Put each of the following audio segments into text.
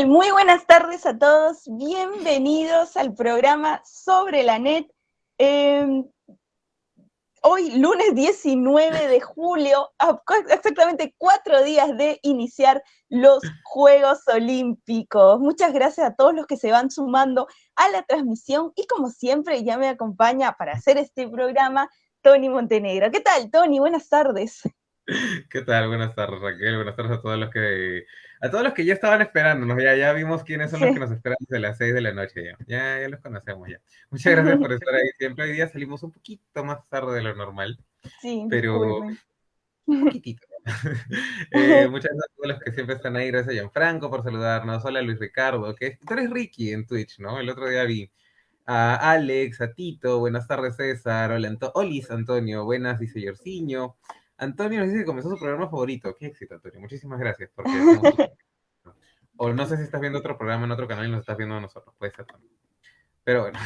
Muy buenas tardes a todos. Bienvenidos al programa Sobre la Net. Em, hoy, lunes 19 de julio, exactamente cuatro días de iniciar los Juegos Olímpicos. Muchas gracias a todos los que se van sumando a la transmisión y como siempre ya me acompaña para hacer este programa Tony Montenegro. ¿Qué tal, Tony? Buenas tardes. ¿Qué tal? Buenas tardes, Raquel. Buenas tardes a todos los que a todos los que ya estaban esperándonos. Ya, ya vimos quiénes son los que nos esperan desde las 6 de la noche ya. ya. Ya los conocemos ya. Muchas gracias por estar ahí siempre. Hoy día salimos un poquito más tarde de lo normal. Sí, pero un poquitito. eh, muchas gracias a todos los que siempre están ahí. Gracias a Gianfranco por saludarnos. Hola Luis Ricardo, que tú eres Ricky en Twitch, ¿no? El otro día vi a Alex, a Tito, buenas tardes César, hola Anto Olis Antonio, buenas dice Yorciño, Antonio nos dice que comenzó su programa favorito. Qué éxito, Antonio. Muchísimas gracias. o no sé si estás viendo otro programa en otro canal y nos estás viendo a nosotros. Puede ser también. Pero bueno.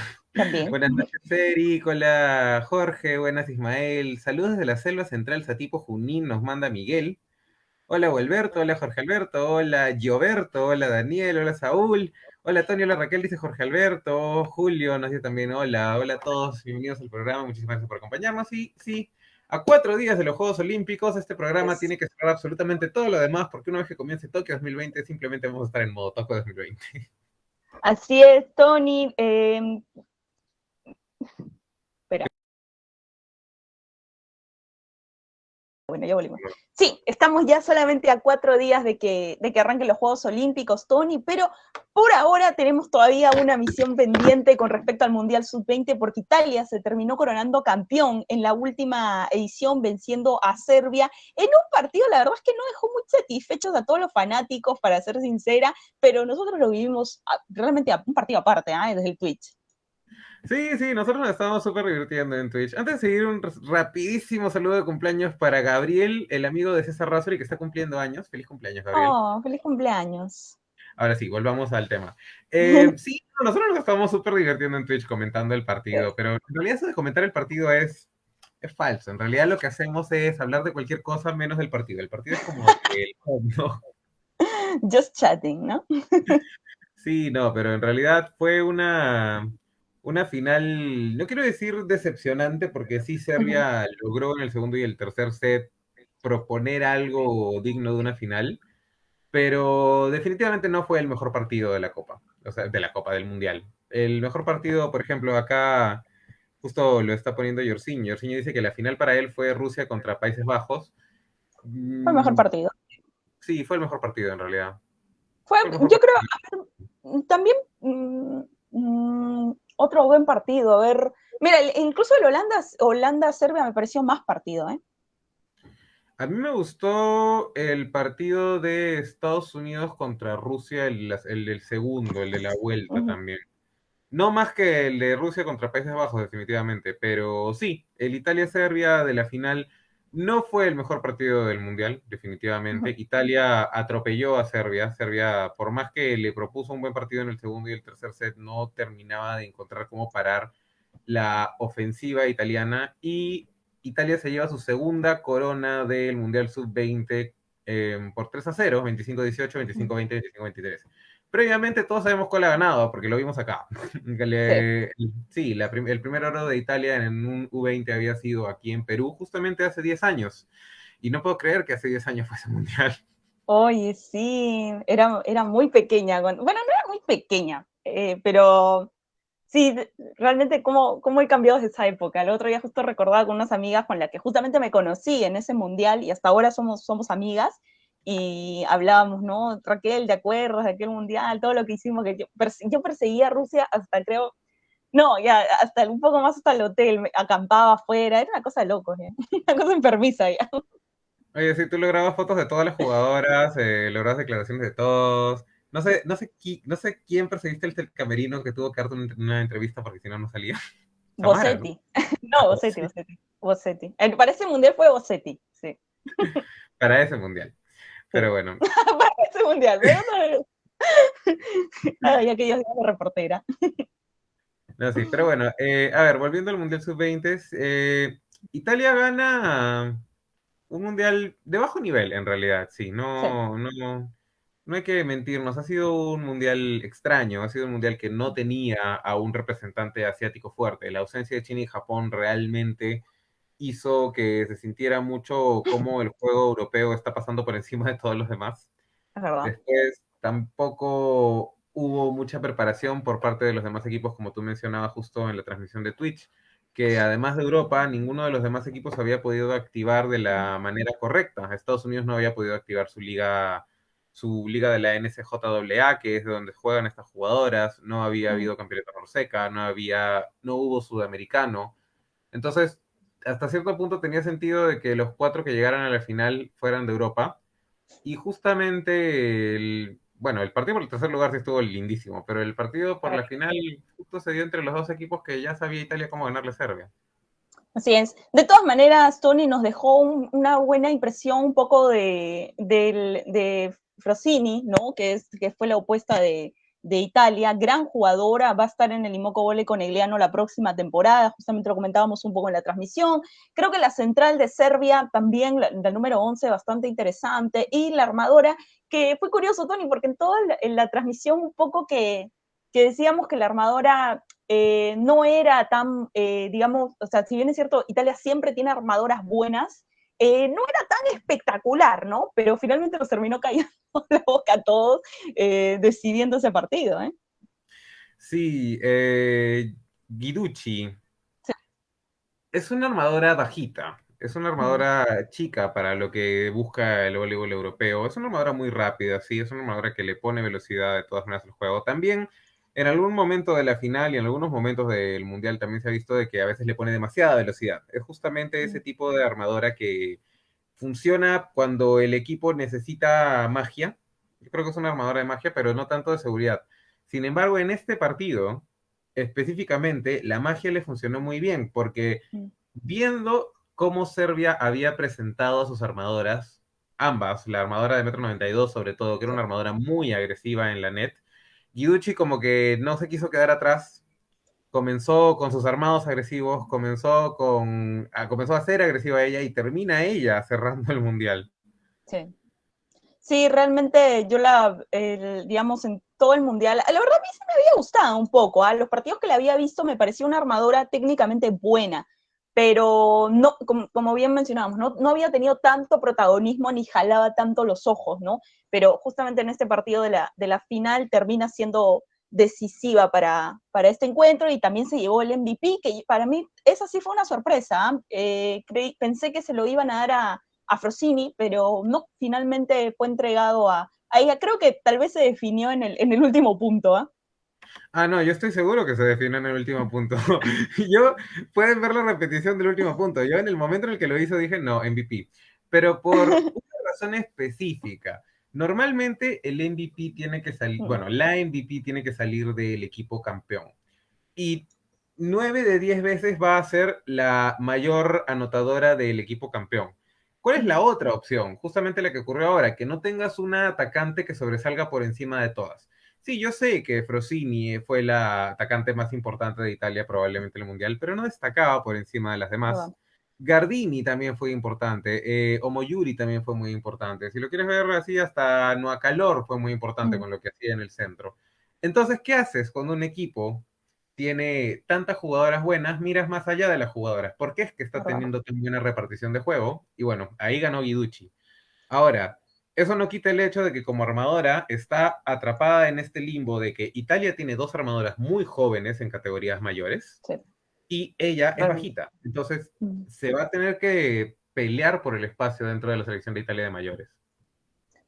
Buenas noches, Eric. Hola, Jorge. Buenas, Ismael. Saludos desde la selva central Satipo Junín. Nos manda Miguel. Hola, Alberto. Hola, Jorge Alberto. Hola, Gioberto. Hola, Daniel. Hola, Saúl. Hola, Tony. Hola, Raquel. Dice Jorge Alberto. Julio nos dice también hola. Hola a todos. Bienvenidos al programa. Muchísimas gracias por acompañarnos. Y sí, a cuatro días de los Juegos Olímpicos, este programa tiene que cerrar absolutamente todo lo demás, porque una vez que comience Tokio 2020, simplemente vamos a estar en modo Tokio 2020. Así es, Tony. Eh, Bueno, ya volvimos. Sí, estamos ya solamente a cuatro días de que, de que arranquen los Juegos Olímpicos, Tony, pero por ahora tenemos todavía una misión pendiente con respecto al Mundial Sub-20 porque Italia se terminó coronando campeón en la última edición venciendo a Serbia en un partido, la verdad es que no dejó muy satisfechos a todos los fanáticos, para ser sincera, pero nosotros lo vivimos realmente a un partido aparte, ¿eh? desde el Twitch. Sí, sí, nosotros nos estamos súper divirtiendo en Twitch. Antes de seguir, un rapidísimo saludo de cumpleaños para Gabriel, el amigo de César Razori, que está cumpliendo años. Feliz cumpleaños, Gabriel. Oh, feliz cumpleaños. Ahora sí, volvamos al tema. Eh, sí, nosotros nos estamos súper divirtiendo en Twitch comentando el partido, pero en realidad eso de comentar el partido es, es falso. En realidad lo que hacemos es hablar de cualquier cosa menos del partido. El partido es como el ¿no? Just chatting, ¿no? sí, no, pero en realidad fue una una final, no quiero decir decepcionante, porque sí Serbia logró en el segundo y el tercer set proponer algo digno de una final, pero definitivamente no fue el mejor partido de la Copa, o sea, de la Copa del Mundial. El mejor partido, por ejemplo, acá justo lo está poniendo Yorsinho. Yorsinho dice que la final para él fue Rusia contra Países Bajos. Fue el mejor mm, partido. Sí, fue el mejor partido en realidad. Fue, yo creo, también mm, mm, otro buen partido. A ver, mira, incluso el Holanda, Holanda-Serbia me pareció más partido, ¿eh? A mí me gustó el partido de Estados Unidos contra Rusia, el, el, segundo, el de la vuelta también. No más que el de Rusia contra Países Bajos, definitivamente, pero sí, el Italia-Serbia de la final no fue el mejor partido del Mundial, definitivamente. Italia atropelló a Serbia. Serbia, por más que le propuso un buen partido en el segundo y el tercer set, no terminaba de encontrar cómo parar la ofensiva italiana. Y Italia se lleva su segunda corona del Mundial Sub-20 em, por 3 a 0, 25-18, 25-20, 25-23. Previamente todos sabemos cuál ha ganado, porque lo vimos acá. sí, el primer oro de Italia en un U20 había sido aquí en Perú justamente hace 10 años. Y no puedo creer que hace 10 años fuese mundial. Oye, sí, era, era muy pequeña. Bueno, no era muy pequeña, eh, pero sí, realmente cómo, cómo he cambiado desde esa época. El otro día justo recordaba con unas amigas con las que justamente me conocí en ese mundial y hasta ahora somos, somos amigas y hablábamos, ¿no? Raquel, ¿te acuerdas de aquel mundial? Todo lo que hicimos, que yo, yo perseguía a Rusia hasta creo, no, ya, hasta un poco más hasta el hotel, acampaba afuera, era una cosa de locos, ¿eh? una cosa enfermiza ya. Oye, sí, tú lograbas fotos de todas las jugadoras, eh, lograbas declaraciones de todos. No sé, no sé, no sé quién perseguiste el camerino que tuvo que darte una, entrevista porque si no, no salía. Bosetti. ¿no? Bosetti, Bosetti. Bosetti. Para ese mundial fue Bosetti, sí. Para ese mundial. Pero bueno. Para mundial, Ay, aquellos días de reportera. no, sí, pero bueno, eh, a ver, volviendo al Mundial Sub-20, eh, Italia gana un Mundial de bajo nivel, en realidad, sí, no, no, no hay que mentirnos, ha sido un mundial extraño, ha sido un mundial que no tenía a un representante asiático fuerte. La ausencia de China y Japón realmente hizo que se sintiera mucho como el juego europeo está pasando por encima de todos los demás. Es verdad. Después tampoco hubo mucha preparación por parte de los demás equipos, como tú mencionabas justo en la transmisión de Twitch, que además de Europa, ninguno de los demás equipos había podido activar de la manera correcta. Estados Unidos no había podido activar su liga su liga de la NCJAA, que es de donde juegan estas jugadoras, no había habido campeonato Norseca, no había, no hubo sudamericano. Entonces, hasta cierto punto tenía sentido de que los cuatro que llegaran a la final fueran de Europa. Y justamente, el, bueno, el partido por el tercer lugar sí estuvo lindísimo, pero el partido por la final justo se dio entre los dos equipos que ya sabía Italia cómo ganarle a Serbia. Así es. De todas maneras, Tony nos dejó una buena impresión un poco de, de, de Frosini, ¿no? Que, es, que fue la opuesta de, de Italia, gran jugadora, va a estar en el Imoco Vole con Egliano la próxima temporada, justamente lo comentábamos un poco en la transmisión. Creo que la central de Serbia también, la, número 11, bastante interesante, y la armadora, que fue curioso, Tony, porque en toda la, en la transmisión un poco que, que, decíamos que la armadora eh, no era tan, eh, digamos, o sea, si bien es cierto, Italia siempre tiene armadoras buenas, eh, no era tan espectacular, ¿no? Pero finalmente nos terminó cayendo la boca a todos eh, decidiendo ese partido, ¿eh? Sí, eh, Guiducci. Sí. Es una armadora bajita, es una armadora chica para lo que busca el voleibol europeo. Es una armadora muy rápida, sí, es una armadora que le pone velocidad de todas maneras al juego. También en algún momento de la final y en algunos momentos del mundial también se ha visto de que a veces le pone demasiada velocidad. Es justamente ese tipo de armadora que funciona cuando el equipo necesita magia. Yo creo que es una armadora de magia, pero no tanto de seguridad. Sin embargo, en este partido, específicamente, la magia le funcionó muy bien, porque viendo cómo Serbia había presentado a sus armadoras, ambas, la armadora de metro 92 sobre todo, que era una armadora muy agresiva en la net, Guiducci como que no se quiso quedar atrás, comenzó con sus armados agresivos, comenzó, con, a, comenzó a ser agresiva ella y termina ella cerrando el mundial. Sí. Sí, realmente yo la, digamos, en todo el mundial, la verdad a mí se me había gustado un poco, a ¿ah? los partidos que le había visto me parecía una armadora técnicamente buena, pero no, como, bien mencionábamos, no, no había tenido tanto protagonismo ni jalaba tanto los ojos, ¿no? Pero justamente en este partido de la, de la final termina siendo decisiva para, para este encuentro y también se llevó el MVP, que para mí esa sí fue una sorpresa. ¿ah? Eh, pensé que se lo iban a dar a, a Frosini, pero no, finalmente fue entregado a, ella. Creo que tal vez se definió en el, en el último punto. ¿ah? Ah, no, yo estoy seguro que se definió en el último punto. yo, pueden ver la repetición del último punto. Yo en el momento en el que lo hizo dije, no, MVP. Pero por una razón específica. Normalmente el MVP tiene que salir, mm. bueno, la MVP tiene que salir del equipo campeón. Y nueve de diez veces va a ser la mayor anotadora del equipo campeón. ¿Cuál es la otra opción? Justamente la que ocurrió ahora, que no tengas una atacante que sobresalga por encima de todas. Sí, yo sé que Frosini fue la atacante más importante de Italia probablemente en el Mundial, pero no destacaba por encima de las demás. Gardini también fue importante, eh, Omoyuri también fue muy importante. Si lo quieres ver así, hasta Calor fue muy importante mm. con lo que hacía en el centro. Entonces, ¿qué haces cuando un equipo tiene tantas jugadoras buenas? Miras más allá de las jugadoras. ¿Por qué es que está teniendo tan buena repartición de juego? Y bueno, ahí ganó Guiducci. Ahora, eso no quita el hecho de que como armadora está atrapada en este limbo de que Italia tiene dos armadoras muy jóvenes en categorías mayores sí. y ella es bajita. Entonces mm. se va a tener que pelear por el espacio dentro de la selección de Italia de mayores.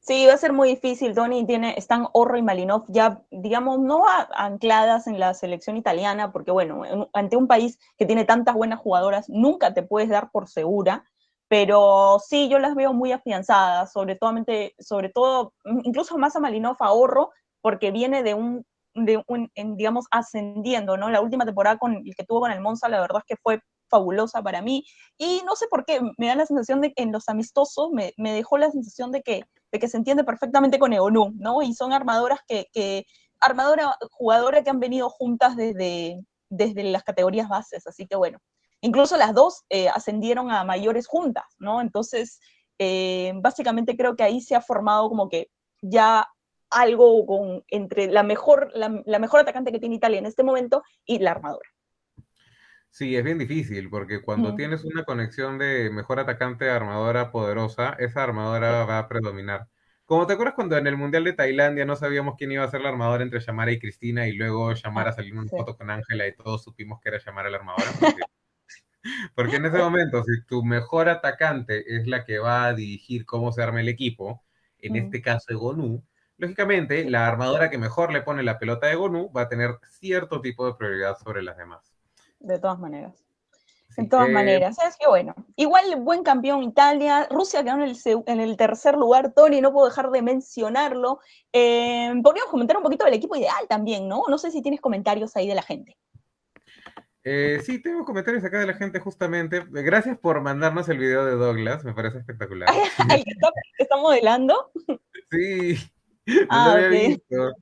Sí, va a ser muy difícil. Tony tiene, están Orro y Malinov ya, digamos, no ancladas en la selección italiana, porque bueno, ante un país que tiene tantas buenas jugadoras, nunca te puedes dar por segura pero sí, yo las veo muy afianzadas, sobre todo, sobre todo incluso más a Malinov ahorro, porque viene de un, de un en, digamos, ascendiendo, ¿no? La última temporada con el que tuvo con el Monza, la verdad es que fue fabulosa para mí, y no sé por qué, me da la sensación de que en los amistosos me, me dejó la sensación de que, de que se entiende perfectamente con Eonu, ¿no? Y son armadoras que, que armadora, jugadora que han venido juntas desde, desde las categorías bases, así que bueno, Incluso las dos eh, ascendieron a mayores juntas, ¿no? Entonces, eh, básicamente creo que ahí se ha formado como que ya algo con, entre la mejor, la, la mejor atacante que tiene Italia en este momento y la armadora. Sí, es bien difícil, porque cuando tienes una conexión de mejor atacante a armadora poderosa, esa armadora va a predominar. Como te acuerdas cuando en el Mundial de Tailandia no sabíamos quién iba a ser la armadora entre Shamara y Cristina y luego Shamara Ah, salió en una sí. foto con Ángela y todos supimos que era Shamara la armadora? Porque, porque en ese momento, si tu mejor atacante es la que va a dirigir cómo se arma el equipo, en este caso Egonu, lógicamente la armadora que mejor le pone la pelota a Egonu va a tener cierto tipo de prioridad sobre las demás. De todas maneras. Sí, En todas maneras, es que bueno, igual buen campeón Italia, Rusia quedó en el, seg- en el tercer lugar, Tony, no puedo dejar de mencionarlo. Eh, podríamos comentar un poquito del equipo ideal también, ¿no? No sé si tienes comentarios ahí de la gente. Eh, sí, tengo comentarios acá de la gente justamente. Gracias por mandarnos el video de Douglas, me parece espectacular. ¿El que está, modelando? Sí, no Ah, lo había visto.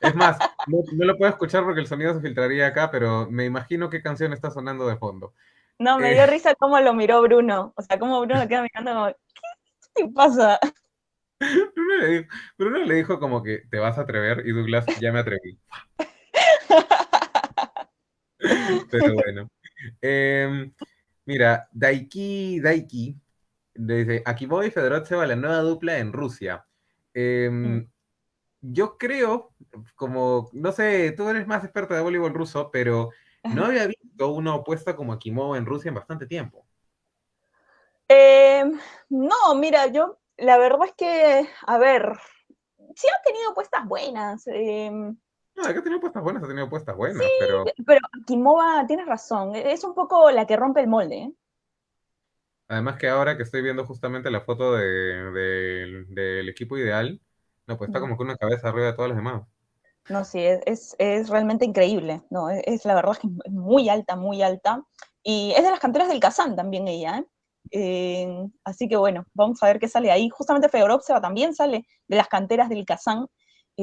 Es más, no, no lo puedo escuchar porque el sonido se filtraría acá, pero me imagino qué canción está sonando de fondo. No, me Eh. dio risa cómo lo miró Bruno. O sea, cómo Bruno queda mirando como, ¿qué te pasa? Bruno le, dijo, Bruno le dijo como que te vas a atrever y Douglas ya me atreví. Pero bueno. Em, mira, Daiki, Daiki, dice, Akimova y Fedorov la nueva dupla en Rusia. Em, Mm. Yo creo, como, no sé, tú eres más experta de voleibol ruso, pero no había visto una opuesta como Akimova en Rusia en bastante tiempo. Eh, no, mira, yo la verdad es que, a ver, sí ha tenido puestas buenas. eh, No, acá ha tenido puestas buenas, ha tenido puestas buenas, pero pero Kimova, tienes razón, es un poco la que rompe el molde. ¿eh? además que ahora que estoy viendo justamente la foto de- del- del equipo ideal, no, pues está como que una cabeza arriba de todas las demás. No, sí, es, es, es realmente increíble. No, es, es la verdad que es muy alta, muy alta. Y es de las canteras del Kazán también ella. ¿eh? Eh, así que bueno, vamos a ver qué sale ahí. Justamente Fedorovseva también sale de las canteras del Kazán.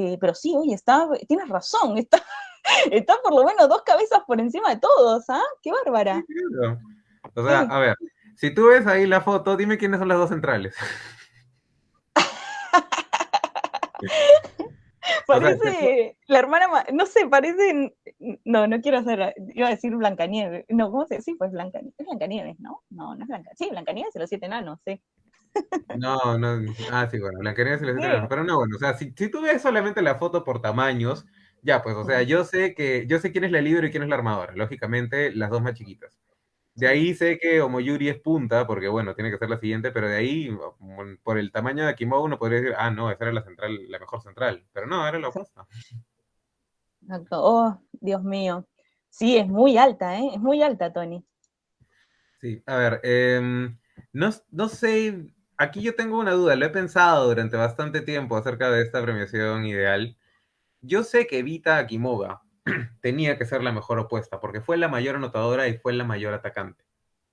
Eh, pero sí, oye, está, tienes razón, está, está por lo menos dos cabezas por encima de todos, ¿ah? ¡Qué bárbara! O sea, a ver, si tú ves ahí la foto, dime quiénes son las dos centrales. O sea, Parece la hermana, ma- no sé, parece, no, no quiero hacer, iba a decir Blancanieves, no, ¿cómo se dice? Sí, pues Blancanieves, es Blancanieves, ¿no? No, no es Blancanieves, sí, Blancanieves y los siete enanos, sí. No, no, ah, sí, bueno, Blancanieves y las siete Sí. pero no, bueno, o sea, si, si tú ves solamente la foto por tamaños, ya, pues, o sea, yo sé que, yo sé quién es la líder y quién es la armadora, lógicamente, las dos más chiquitas. De ahí sé que Omoyuri es punta, porque bueno, tiene que ser la siguiente, pero de ahí, mm, por el tamaño de Akimova, uno podría decir, ah, no, esa era la central, la mejor central, pero no, era la opuesta. Exacto. Oh, Dios mío. Sí, es muy alta, ¿eh? Es muy alta, Tony. Sí, a ver, em, no, no sé, aquí yo tengo una duda, lo he pensado durante bastante tiempo acerca de esta premiación ideal. Yo sé que Vita Akimova tenía que ser la mejor opuesta, porque fue la mayor anotadora y fue la mayor atacante.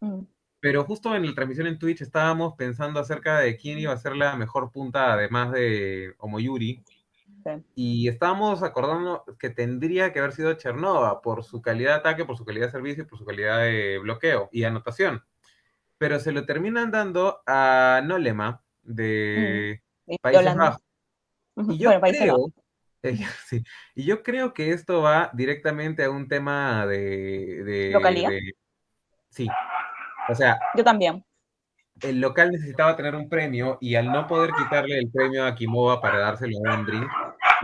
Mm, Pero justo en la transmisión en Twitch estábamos pensando acerca de quién iba a ser la mejor punta, además de Omoyuri, sí. y estábamos acordando que tendría que haber sido Chernova por su calidad de ataque, por su calidad de servicio y por su calidad de bloqueo y anotación. Pero se lo terminan dando a Nolema de Y Países. Bajos. Ujú, Y yo Bueno, Países creo, Bajos. eh, sí, y yo creo que esto va directamente a un tema de, de- sí. O sea, Yo también. el local necesitaba tener un premio y al no poder quitarle el premio a Kimova para dárselo a Andriy,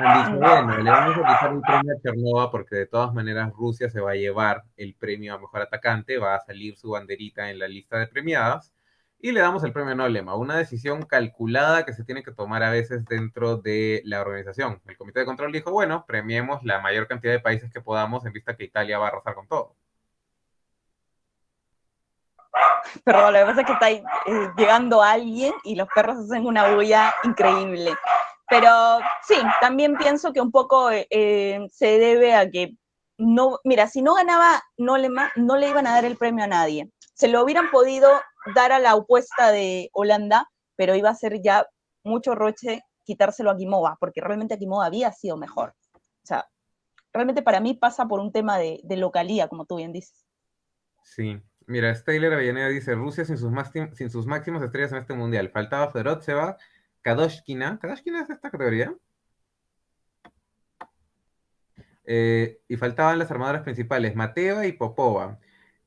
han dicho, bueno, le vamos a quitar el premio a Chernova porque de todas maneras Rusia se va a llevar el premio a mejor atacante, va a salir su banderita en la lista de premiadas y le damos el premio Nolema, una decisión calculada que se tiene que tomar a veces dentro de la organización. El comité de control dijo, bueno, premiemos la mayor cantidad de países que podamos en vista que Italia va a arrasar con todo. Pero lo que pasa es que está eh, llegando alguien y los perros hacen una bulla increíble. Pero sí, también pienso que un poco eh, se debe a que no, mira, si no ganaba Nolema, no le iban a dar el premio a nadie. Se lo hubieran podido dar a la opuesta de Holanda, pero iba a ser ya mucho roche quitárselo a Kimova, porque realmente Kimova había sido mejor. O sea, realmente para mí pasa por un tema de, localía, como tú bien dices. Sí, mira, Steyler Avellaneda dice Rusia sin sus, sin sus máximas estrellas en este mundial. Faltaba Fedorovseva, Kadoshkina. ¿Kadoshkina es esta categoría? Eh, y faltaban las armadoras principales, Mateva y Popova.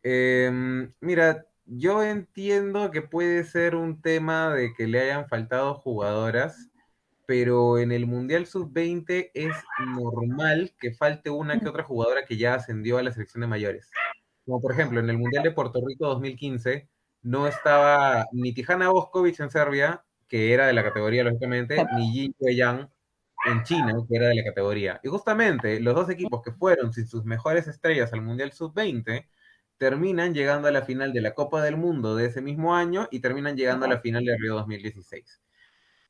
Em, mira, yo entiendo que puede ser un tema de que le hayan faltado jugadoras, pero en el Mundial Sub-20 es normal que falte una que otra jugadora que ya ascendió a la selección de mayores. Como por ejemplo, en el Mundial de Puerto Rico 2015 no estaba ni Tijana Boskovic en Serbia, que era de la categoría, lógicamente, ni Jin Yang en China, que era de la categoría. Y justamente los dos equipos que fueron sin sus mejores estrellas al Mundial Sub-20 terminan llegando a la final de la Copa del Mundo de ese mismo año y terminan llegando a la final de Río 2016.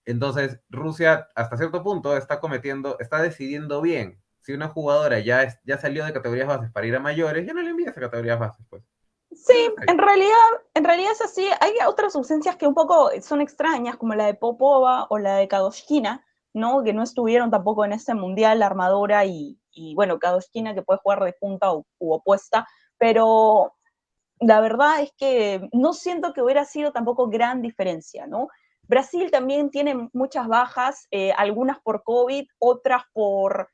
Entonces, Rusia hasta cierto punto está cometiendo, está decidiendo bien. Si una jugadora ya, ya salió de categorías bases para ir a mayores, ya no le envías a categorías bases, pues. Sí, en realidad, en realidad es así. Hay otras ausencias que un poco son extrañas, como la de Popova o la de Kadoshkina, ¿no? Que no estuvieron tampoco en este mundial, la armadora y, y bueno, Kadoshkina que puede jugar de punta u opuesta, pero la verdad es que no siento que hubiera sido tampoco gran diferencia, ¿no? Brasil también tiene muchas bajas, eh, algunas por COVID, otras por,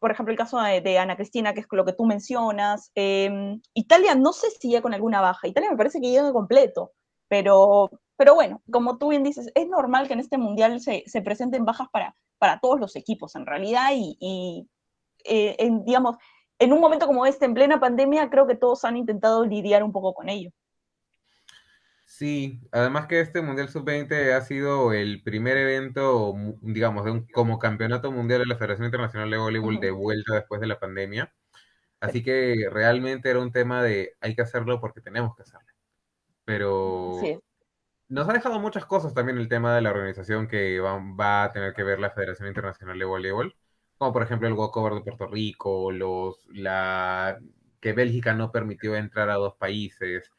por ejemplo, el caso de, Ana Cristina, que es lo que tú mencionas. Em, Italia no sé si ya con alguna baja, Italia me parece que llega completo, pero, pero bueno, como tú bien dices, es normal que en este mundial se, se presenten bajas para, para todos los equipos en realidad y, eh, digamos, en un momento como este, en plena pandemia, creo que todos han intentado lidiar un poco con ello. Sí, además que este Mundial Sub-20 ha sido el primer evento, digamos, de un, como campeonato mundial de la Federación Internacional de Voleibol de vuelta después de la pandemia. Así que realmente era un tema de hay que hacerlo porque tenemos que hacerlo. Pero nos ha dejado muchas cosas también el tema de la organización que va, va a tener que ver la Federación Internacional de Voleibol como por ejemplo el walkover de Puerto Rico, los, la, que Bélgica no permitió entrar a dos países.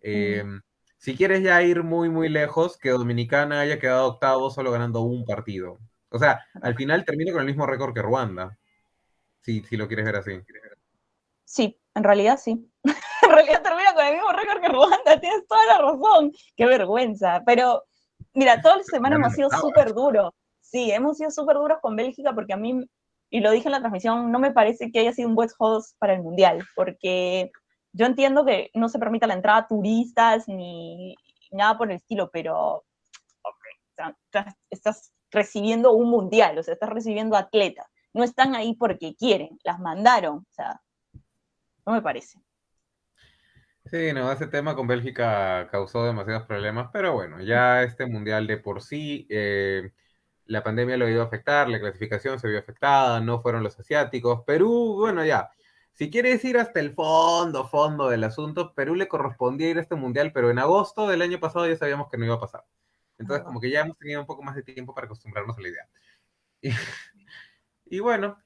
Em, si quieres ya ir muy, muy lejos, que Dominicana haya quedado octavo solo ganando un partido. O sea, al final termina con el mismo récord que Ruanda, si, si lo quieres ver así. Sí, en realidad sí. en realidad termina con el mismo récord que Ruanda, tienes toda la razón. Qué vergüenza. Pero, mira, toda la semana hemos sido súper duros. Sí, hemos sido súper duros con Bélgica porque a mí y lo dije en la transmisión, no me parece que haya sido un buen host para el Mundial, porque yo entiendo que no se permita la entrada a turistas ni nada por el estilo, pero estás, recibiendo un Mundial, o sea, estás recibiendo atletas. No están ahí porque quieren, las mandaron, o sea, no me parece. Sí, no, ese tema con Bélgica causó demasiados problemas, pero bueno, ya este mundial de por sí eh, la pandemia lo ido a afectar, la clasificación se vio afectada, no fueron los asiáticos. Perú, bueno, ya. Si quieres ir hasta el fondo, fondo del asunto, Perú le correspondía ir a este mundial, pero en agosto del año pasado ya sabíamos que no iba a pasar. Entonces, como que ya hemos tenido un poco más de tiempo para acostumbrarnos a la idea. Y, bueno,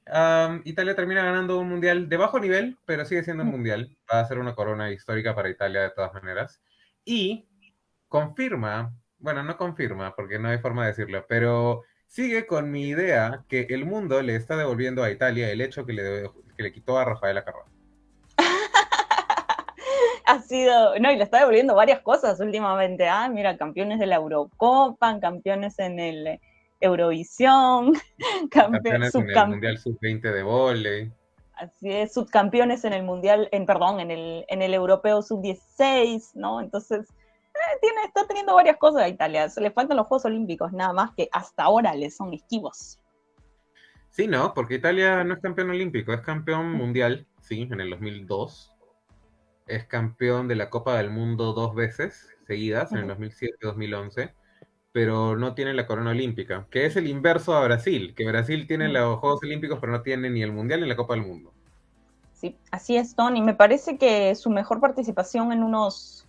Italia termina ganando un mundial de bajo nivel, pero sigue siendo un mundial. Va a ser una corona histórica para Italia de todas maneras. Y confirma bueno, no confirma, porque no hay forma de decirlo, pero sigue con mi idea que el mundo le está devolviendo a Italia el hecho que le, que le quitó a Rafaela Carrón. ha sido, no, y le está devolviendo varias cosas últimamente. Ah, mira, campeones de la Eurocopa, campeones en el Eurovisión, campeones en el Mundial Sub-20 de volei. Así es, subcampeones en el Mundial, en perdón, en el, en el Europeo Sub-16, ¿no? Entonces, tiene, está teniendo varias cosas a Italia. Se le faltan los Juegos Olímpicos, nada más que hasta ahora le son esquivos. Sí, no, porque Italia no es campeón olímpico, es campeón mundial, sí, en el 2002. Es campeón de la Copa del Mundo dos veces seguidas, en el 2007 y 2011, pero no tiene la corona olímpica, que es el inverso a Brasil, que Brasil tiene los Juegos Olímpicos, pero no tiene ni el Mundial ni la Copa del Mundo. Sí, así es, Tony. Me parece que su mejor participación en unos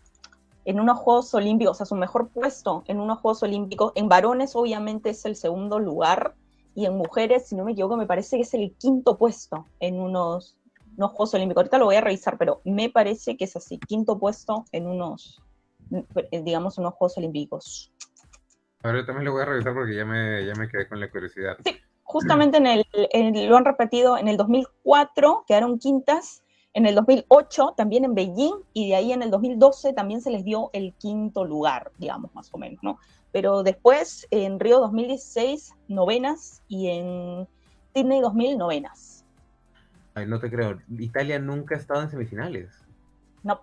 en unos Juegos Olímpicos, o sea, su mejor puesto en unos Juegos Olímpicos. En varones, obviamente, es el segundo lugar, y en mujeres, si no me equivoco, me parece que es el quinto puesto en unos, Juegos Olímpicos. Ahorita lo voy a revisar, pero me parece que es así, quinto puesto en unos, digamos, unos Juegos Olímpicos. Ahora también lo voy a revisar porque ya me, ya me quedé con la curiosidad. Sí, justamente en el, lo han repetido en el 2004, quedaron quintas, en el 2008 también en Beijing y de ahí en el 2012 también se les dio el quinto lugar, digamos, más o menos, ¿no? Pero después en Río 2016 novenas y en Sydney 2000 novenas. Ay, no te creo. Italia nunca ha estado en semifinales. No.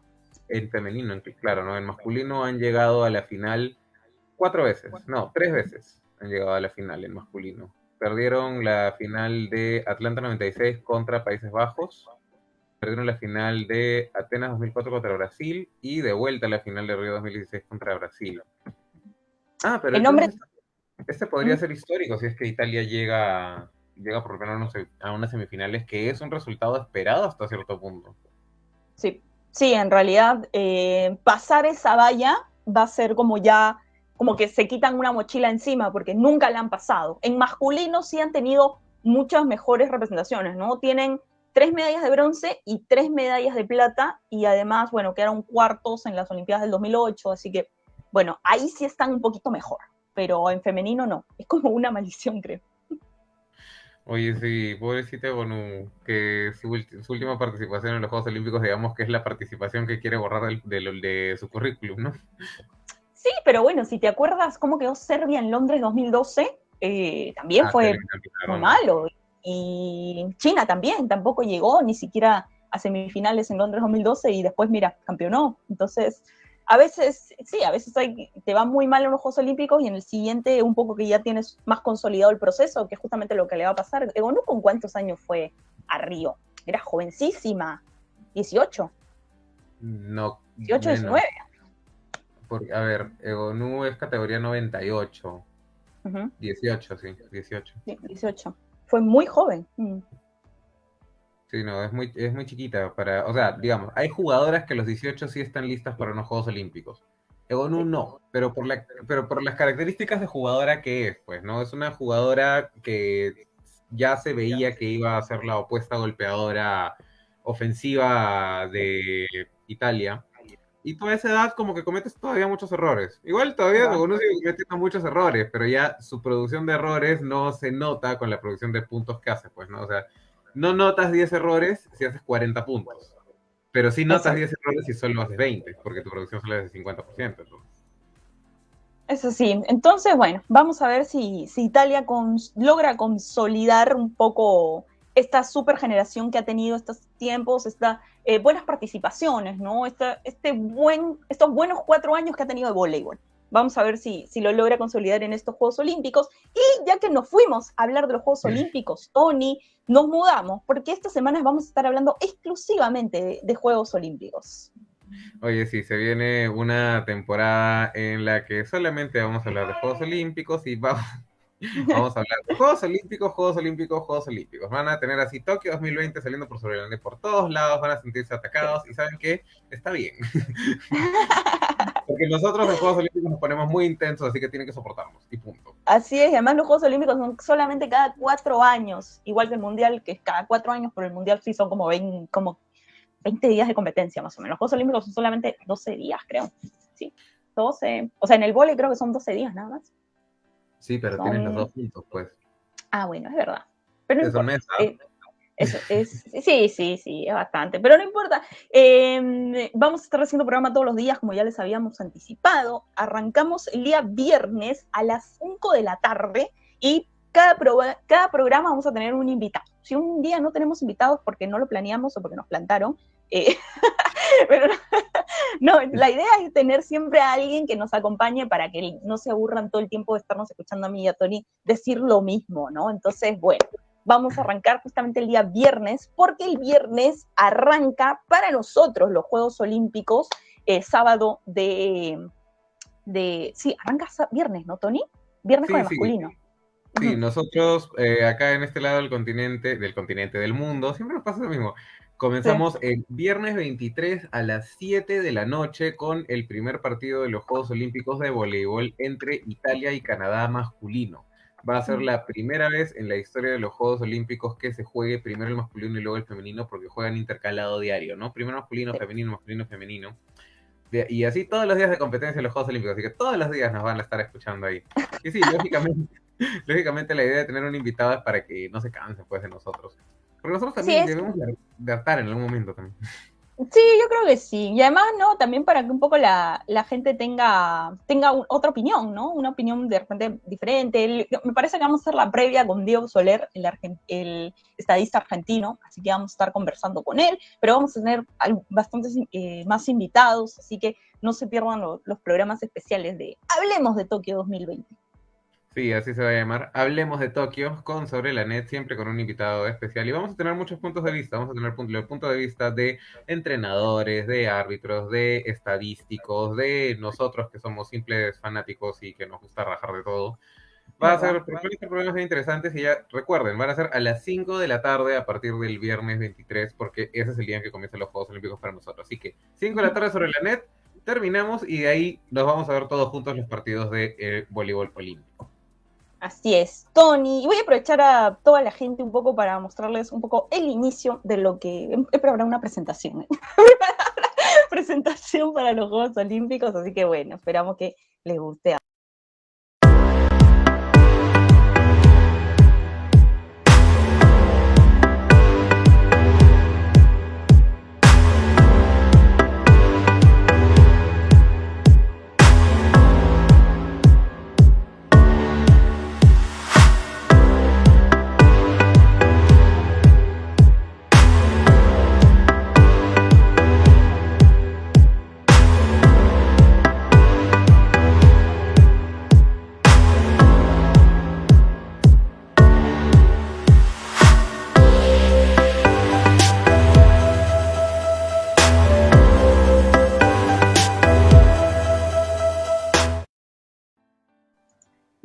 En femenino, en, claro, ¿no? En masculino han llegado a la final cuatro veces. No, tres veces han llegado a la final en masculino. Perdieron la final de Atlanta 96 contra Países Bajos. Perdieron la final de Atenas 2004 contra Brasil y de vuelta la final de Río 2016 contra Brasil. Ah, pero el nombre... este podría ser histórico si es que Italia llega, llega por lo menos a unas semifinales, que es un resultado esperado hasta cierto punto. Sí, sí, en realidad eh, pasar esa valla va a ser como ya como que se quitan una mochila encima porque nunca la han pasado. En masculino sí han tenido muchas mejores representaciones, ¿no? Tienen tres medallas de bronce y tres medallas de plata y además, bueno, quedaron cuartos en las Olimpiadas del 2008, así que, bueno, ahí sí están un poquito mejor, pero en femenino no, es como una maldición, creo. Oye, sí, pobrecita Bonu, que su, última participación en los Juegos Olímpicos, digamos que es la participación que quiere borrar de, de su currículum, ¿no? Sí, pero bueno, si te acuerdas cómo quedó Serbia en Londres 2012, eh, también ah, fue muy malo. Y China también, tampoco llegó ni siquiera a semifinales en Londres 2012 y después, mira, campeonó. Entonces, a veces, sí, a veces te va muy mal en los Juegos Olímpicos y en el siguiente un poco que ya tienes más consolidado el proceso, que es justamente lo que le va a pasar. ¿no con cuántos años fue a Río? Era jovencísima, 18. No. 18, 19 a ver, Egonu es categoría 98. 18, sí, 18. Sí, 18. Fue muy joven. Mm. Sí, no, es muy, es muy chiquita para, o sea, digamos, hay jugadoras que a los 18 sí están listas para unos Juegos Olímpicos. Egonu no, pero por, la, pero por las características de jugadora que es, pues, ¿no? Es una jugadora que ya se veía que iba a ser la opuesta golpeadora ofensiva de Italia y tú a esa edad como que cometes todavía muchos errores. Igual todavía uno sigue cometiendo muchos errores, pero ya su producción de errores no se nota con la producción de puntos que hace, pues, ¿no? O sea, no notas 10 errores si haces 40 puntos, pero sí notas 10 errores si solo haces 20, porque tu producción solo es de 50%. Eso sí, entonces, bueno, vamos a ver si, si Italia logra consolidar un poco esta super generación que ha tenido estos tiempos, estas eh, buenas participaciones, ¿no? este buen, estos buenos cuatro años que ha tenido de voleibol. Vamos a ver si, si lo logra consolidar en estos Juegos Olímpicos. Y ya que nos fuimos a hablar de los Juegos Olímpicos, Tony, nos mudamos, porque esta semana vamos a estar hablando exclusivamente de, de Juegos Olímpicos. Oye, sí, se viene una temporada en la que solamente vamos a hablar de Juegos Olímpicos y vamos, Vamos a hablar de Juegos Olímpicos, Juegos Olímpicos, Juegos Olímpicos. Van a tener así Tokio 2020 saliendo por sobre el por todos lados, van a sentirse atacados y saben que está bien. Porque nosotros en Juegos Olímpicos nos ponemos muy intensos, así que tienen que soportarnos y punto. Así es, y además los Juegos Olímpicos son solamente cada cuatro años, igual que el Mundial, que es cada cuatro años, pero el Mundial sí son como 20, como 20 días de competencia más o menos. Los Juegos Olímpicos son solamente 12 días, creo. Sí, 12. O sea, en el vole creo que son 12 días nada más. Sí, pero tienes los dos puntos, pues. Ah, bueno, es verdad. Pero eso, eh, eso es, sí, sí, sí, es bastante. Pero no importa. Em, vamos a estar haciendo programa todos los días, como ya les habíamos anticipado. Arrancamos el día viernes a las 5 de la tarde y cada, cada programa vamos a tener un invitado. Si un día no tenemos invitados porque no lo planeamos o porque nos plantaron, eh, pero no, la idea es tener siempre a alguien que nos acompañe para que no se aburran todo el tiempo de estarnos escuchando a mí y a Tony decir lo mismo, ¿no? Entonces, bueno, vamos a arrancar justamente el día viernes, porque el viernes arranca para nosotros los Juegos Olímpicos, eh, sábado de, de, sí, arranca viernes, ¿no, Tony? Viernes con el masculino. Sí, nosotros eh, acá en este lado del continente, del continente del mundo, siempre nos pasa lo mismo. Comenzamos el viernes 23 a las 7 de la noche con el primer partido de los Juegos Olímpicos de voleibol entre Italia y Canadá masculino. Va a ser la primera vez en la historia de los Juegos Olímpicos que se juegue primero el masculino y luego el femenino porque juegan intercalado diario, ¿no? Primero masculino, femenino, masculino, femenino. Y así todos los días de competencia en los Juegos Olímpicos, así que todos los días nos van a estar escuchando ahí. Y sí, lógicamente, lógicamente la idea de tener un invitado es para que no se canse pues de nosotros. Porque nosotros también debemos de, en algún momento también. Sí, yo creo que sí. Y además, ¿no? También para que un poco la, la gente tenga, tenga otra opinión, ¿no? Una opinión de repente diferente. me parece que vamos a hacer la previa con Diego Soler, el, el, estadista argentino, así que vamos a estar conversando con él, pero vamos a tener bastantes eh, más invitados, así que no se pierdan los programas especiales de Hablemos de Tokio 2020. Sí, así se va a llamar. Hablemos de Tokio con Sobre la Net, siempre con un invitado especial. Y vamos a tener muchos puntos de vista. Vamos a tener los puntos de vista de entrenadores, de árbitros, de estadísticos, de nosotros que somos simples fanáticos y que nos gusta rajar de todo. Va a ser, problemas interesantes y ya recuerden, van a ser a las 5 de la tarde a partir del viernes 23, porque ese es el día en que comienzan los Juegos Olímpicos para nosotros. Así que 5 de la tarde sobre la net, terminamos y de ahí nos vamos a ver todos juntos los partidos de eh, voleibol olímpico. Así es, Tony. Y voy a aprovechar a toda la gente un poco para mostrarles un poco el inicio de lo que. He preparado una presentación. ¿eh? presentación para los Juegos Olímpicos, así que bueno, esperamos que les guste.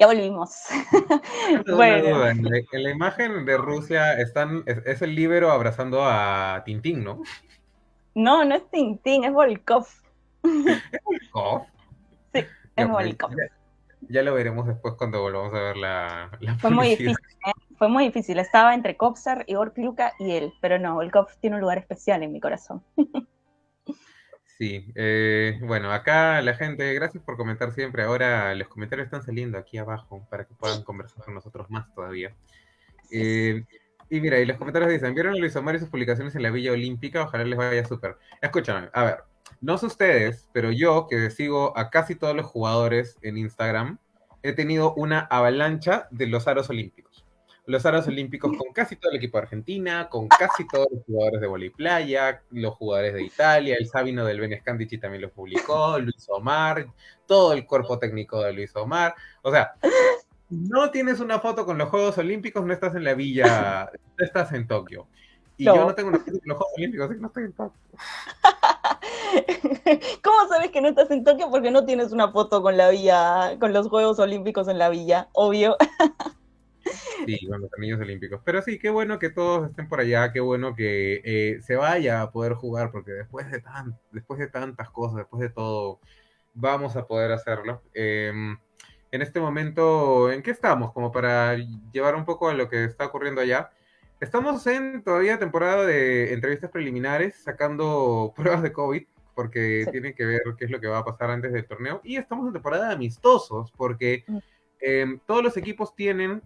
Ya volvimos. bueno. En, la, imagen de Rusia están, es, el libero abrazando a Tintín, ¿no? No, no es Tintín, es Volkov. ¿Es Volkov? Sí, es Volkov. Ya, lo veremos después cuando volvamos a ver la, Fue muy difícil, ¿eh? fue muy difícil. Estaba entre Kopsar, Igor Kluka y él, pero no, Volkov tiene un lugar especial en mi corazón. Sí, eh, bueno, acá la gente, gracias por comentar siempre. Ahora los comentarios están saliendo aquí abajo para que puedan conversar con nosotros más todavía. Eh, y mira, y los comentarios dicen, ¿vieron a Luis Omar y sus publicaciones en la Villa Olímpica? Ojalá les vaya súper. Escúchame, a ver, no sé ustedes, pero yo que sigo a casi todos los jugadores en Instagram, he tenido una avalancha de los aros olímpicos los aros olímpicos con casi todo el equipo de Argentina, con casi todos los jugadores de volei playa, los jugadores de Italia, el Sabino del Ben Scandici también lo publicó, Luis Omar, todo el cuerpo técnico de Luis Omar. O sea, no tienes una foto con los Juegos Olímpicos, no estás en la villa, no estás en Tokio. Y yo no tengo una foto con los Juegos Olímpicos, así que no estoy en Tokio. ¿Cómo sabes que no estás en Tokio? Porque no tienes una foto con la villa, con los Juegos Olímpicos en la villa, obvio. Sí, con los anillos olímpicos. Pero sí, qué bueno que todos estén por allá, qué bueno que eh, se vaya a poder jugar, porque después de, tan, después de tantas cosas, después de todo, vamos a poder hacerlo. Em, en este momento, ¿en qué estamos? Como para llevar un poco a lo que está ocurriendo allá. Estamos en todavía temporada de entrevistas preliminares, sacando pruebas de COVID, porque tienen que ver qué es lo que va a pasar antes del torneo. Y estamos en temporada de amistosos, porque em, todos los equipos tienen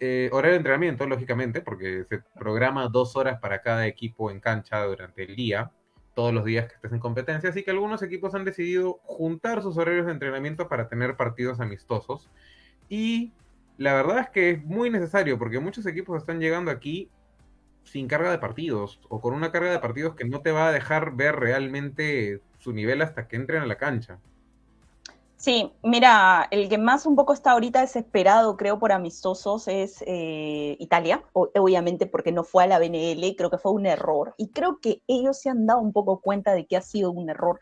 eh, horario de entrenamiento, lógicamente, porque se programa dos horas para cada equipo en cancha durante el día, todos los días que estés en competencia, así que algunos equipos han decidido juntar sus horarios de entrenamiento para tener partidos amistosos. Y la verdad es que es muy necesario, porque muchos equipos están llegando aquí sin carga de partidos, o con una carga de partidos que no te va a dejar ver realmente su nivel hasta que entren a la cancha. Sí, mira, el que más un poco está ahorita desesperado, creo, por amistosos es eh, Italia, obviamente porque no fue a la BNL, creo que fue un error. Y creo que ellos se han dado un poco cuenta de que ha sido un error,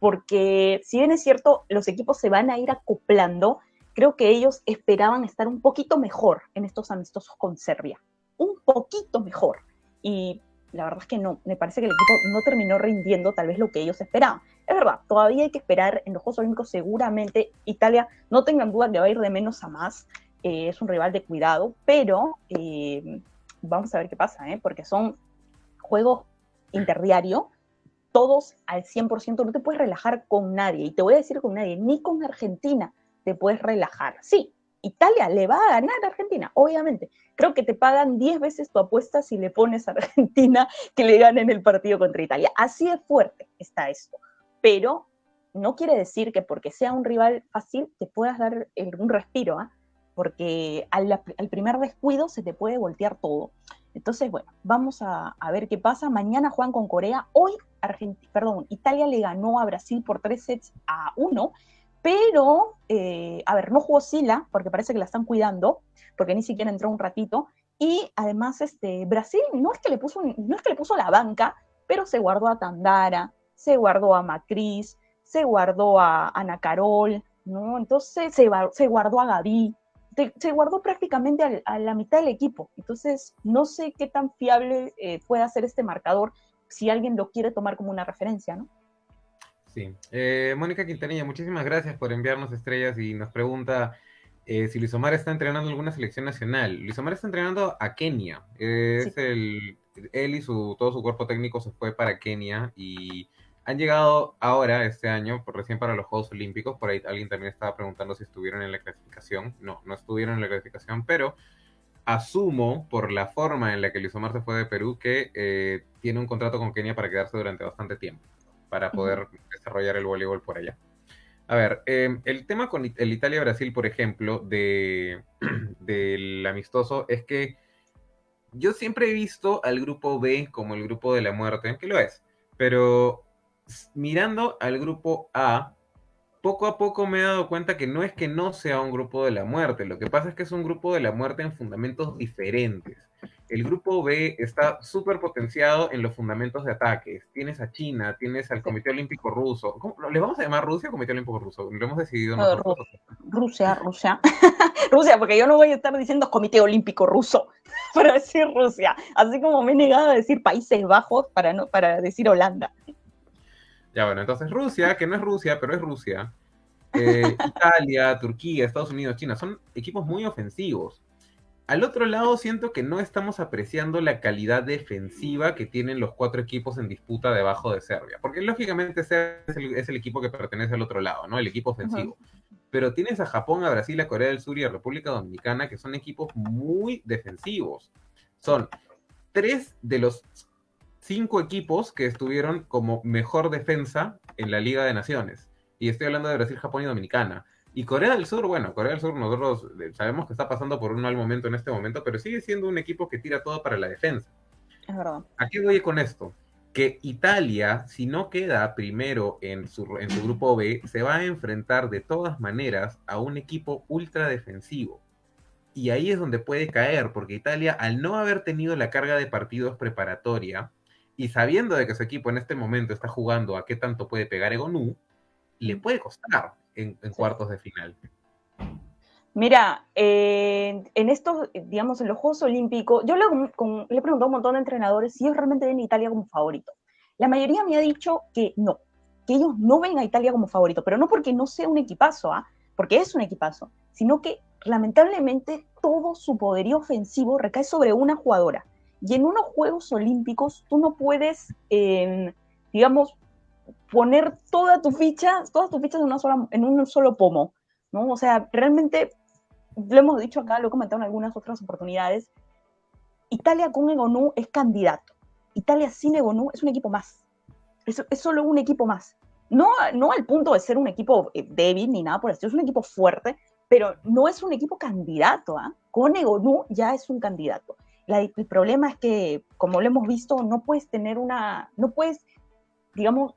porque si bien es cierto, los equipos se van a ir acoplando, creo que ellos esperaban estar un poquito mejor en estos amistosos con Serbia, un poquito mejor. Y la verdad es que no, me parece que el equipo no terminó rindiendo tal vez lo que ellos esperaban. Es verdad, todavía hay que esperar en los Juegos Olímpicos, seguramente Italia, no tengan duda que va a ir de menos a más, eh, es un rival de cuidado, pero eh, vamos a ver qué pasa, ¿eh? porque son juegos interdiario, todos al 100%, no te puedes relajar con nadie, y te voy a decir con nadie, ni con Argentina te puedes relajar. Sí, Italia le va a ganar a Argentina, obviamente. Creo que te pagan 10 veces tu apuesta si le pones a Argentina que le ganen el partido contra Italia. Así de fuerte está esto. Pero no quiere decir que porque sea un rival fácil te puedas dar un respiro, ¿ah? porque al, primer descuido se te puede voltear todo. Entonces, bueno, vamos a, ver qué pasa. Mañana juegan con Corea. Hoy, perdón, Italia le ganó a Brasil por tres sets a uno, pero, eh, a ver, no jugó Sila, porque parece que la están cuidando, porque ni siquiera entró un ratito. Y además, este, Brasil no es que le puso, no es que le puso la banca, pero se guardó a Tandara, se guardó a Macris, se guardó a Ana Carol, ¿no? Entonces se, se guardó a Gaby, se guardó prácticamente a, la mitad del equipo. Entonces, no sé qué tan fiable eh, puede ser este marcador si alguien lo quiere tomar como una referencia, ¿no? Sí. Eh, Mónica Quintanilla, muchísimas gracias por enviarnos estrellas y nos pregunta eh, si Luis Omar está entrenando alguna selección nacional. Luis Omar está entrenando a Kenia. es el, él y su, todo su cuerpo técnico se fue para Kenia y han llegado ahora, este año, por, recién para los Juegos Olímpicos. Por ahí alguien también estaba preguntando si estuvieron en la clasificación. No, no estuvieron en la clasificación, pero asumo, por la forma en la que Luis Omar se fue de Perú, que eh, tiene un contrato con Kenia para quedarse durante bastante tiempo, para poder desarrollar el voleibol por allá. A ver, em, el tema con el Italia-Brasil, por ejemplo, de, del amistoso, es que yo siempre he visto al grupo B como el grupo de la muerte, que lo es, pero mirando al grupo A, poco a poco me he dado cuenta que no es que no sea un grupo de la muerte, lo que pasa es que es un grupo de la muerte en fundamentos diferentes. El grupo B está súper potenciado en los fundamentos de ataques. Tienes a China, tienes al Comité Olímpico Ruso. ¿Cómo, ¿Les vamos a llamar Rusia o Comité Olímpico Ruso? Lo hemos decidido nosotros. Rusia, Rusia. Rusia, porque yo no voy a estar diciendo Comité Olímpico Ruso para decir Rusia. Así como me he negado a decir Países Bajos para, no, para decir Holanda. Ya bueno, entonces Rusia, que no es Rusia, pero es Rusia, eh, Italia, Turquía, Estados Unidos, China, son equipos muy ofensivos. Al otro lado, siento que no estamos apreciando la calidad defensiva que tienen los cuatro equipos en disputa debajo de Serbia. Porque lógicamente Serbia es el, equipo que pertenece al otro lado, ¿no? El equipo ofensivo. Pero tienes a Japón, a Brasil, a Corea del Sur y a República Dominicana, que son equipos muy defensivos. Son tres de los cinco equipos que estuvieron como mejor defensa en la Liga de Naciones. Y estoy hablando de Brasil, Japón y Dominicana. Y Corea del Sur, bueno, Corea del Sur nosotros eh, sabemos que está pasando por un mal momento en este momento, pero sigue siendo un equipo que tira todo para la defensa. Es verdad. ¿A qué voy con esto? Que Italia, si no queda primero en su, en su grupo B, se va a enfrentar de todas maneras a un equipo ultra defensivo. Y ahí es donde puede caer, porque Italia, al no haber tenido la carga de partidos preparatoria, y sabiendo de que su equipo en este momento está jugando a qué tanto puede pegar Egonu, le puede costar en, cuartos de final. Mira, en estos, digamos, en los Juegos Olímpicos, yo le, he preguntado a un montón de entrenadores si ellos realmente ven a Italia como favorito. La mayoría me ha dicho que no, que ellos no ven a Italia como favorito, pero no porque no sea un equipazo, ¿ah? porque es un equipazo, sino que lamentablemente todo su poderío ofensivo recae sobre una jugadora. Y en unos Juegos Olímpicos tú no puedes, em, digamos, poner toda tu ficha, todas tus fichas en, una sola, en un solo pomo, ¿no? O sea, realmente, lo hemos dicho acá, lo he comentado en algunas otras oportunidades, Italia con Egonu es candidato. Italia sin Egonu es un equipo más. Es, es solo un equipo más. No, no al punto de ser un equipo eh, débil ni nada por eso, es un equipo fuerte, pero no es un equipo candidato. ¿ah? Con Egonu ya es un candidato el problema es que, como lo hemos visto, no puedes tener una, no puedes, digamos,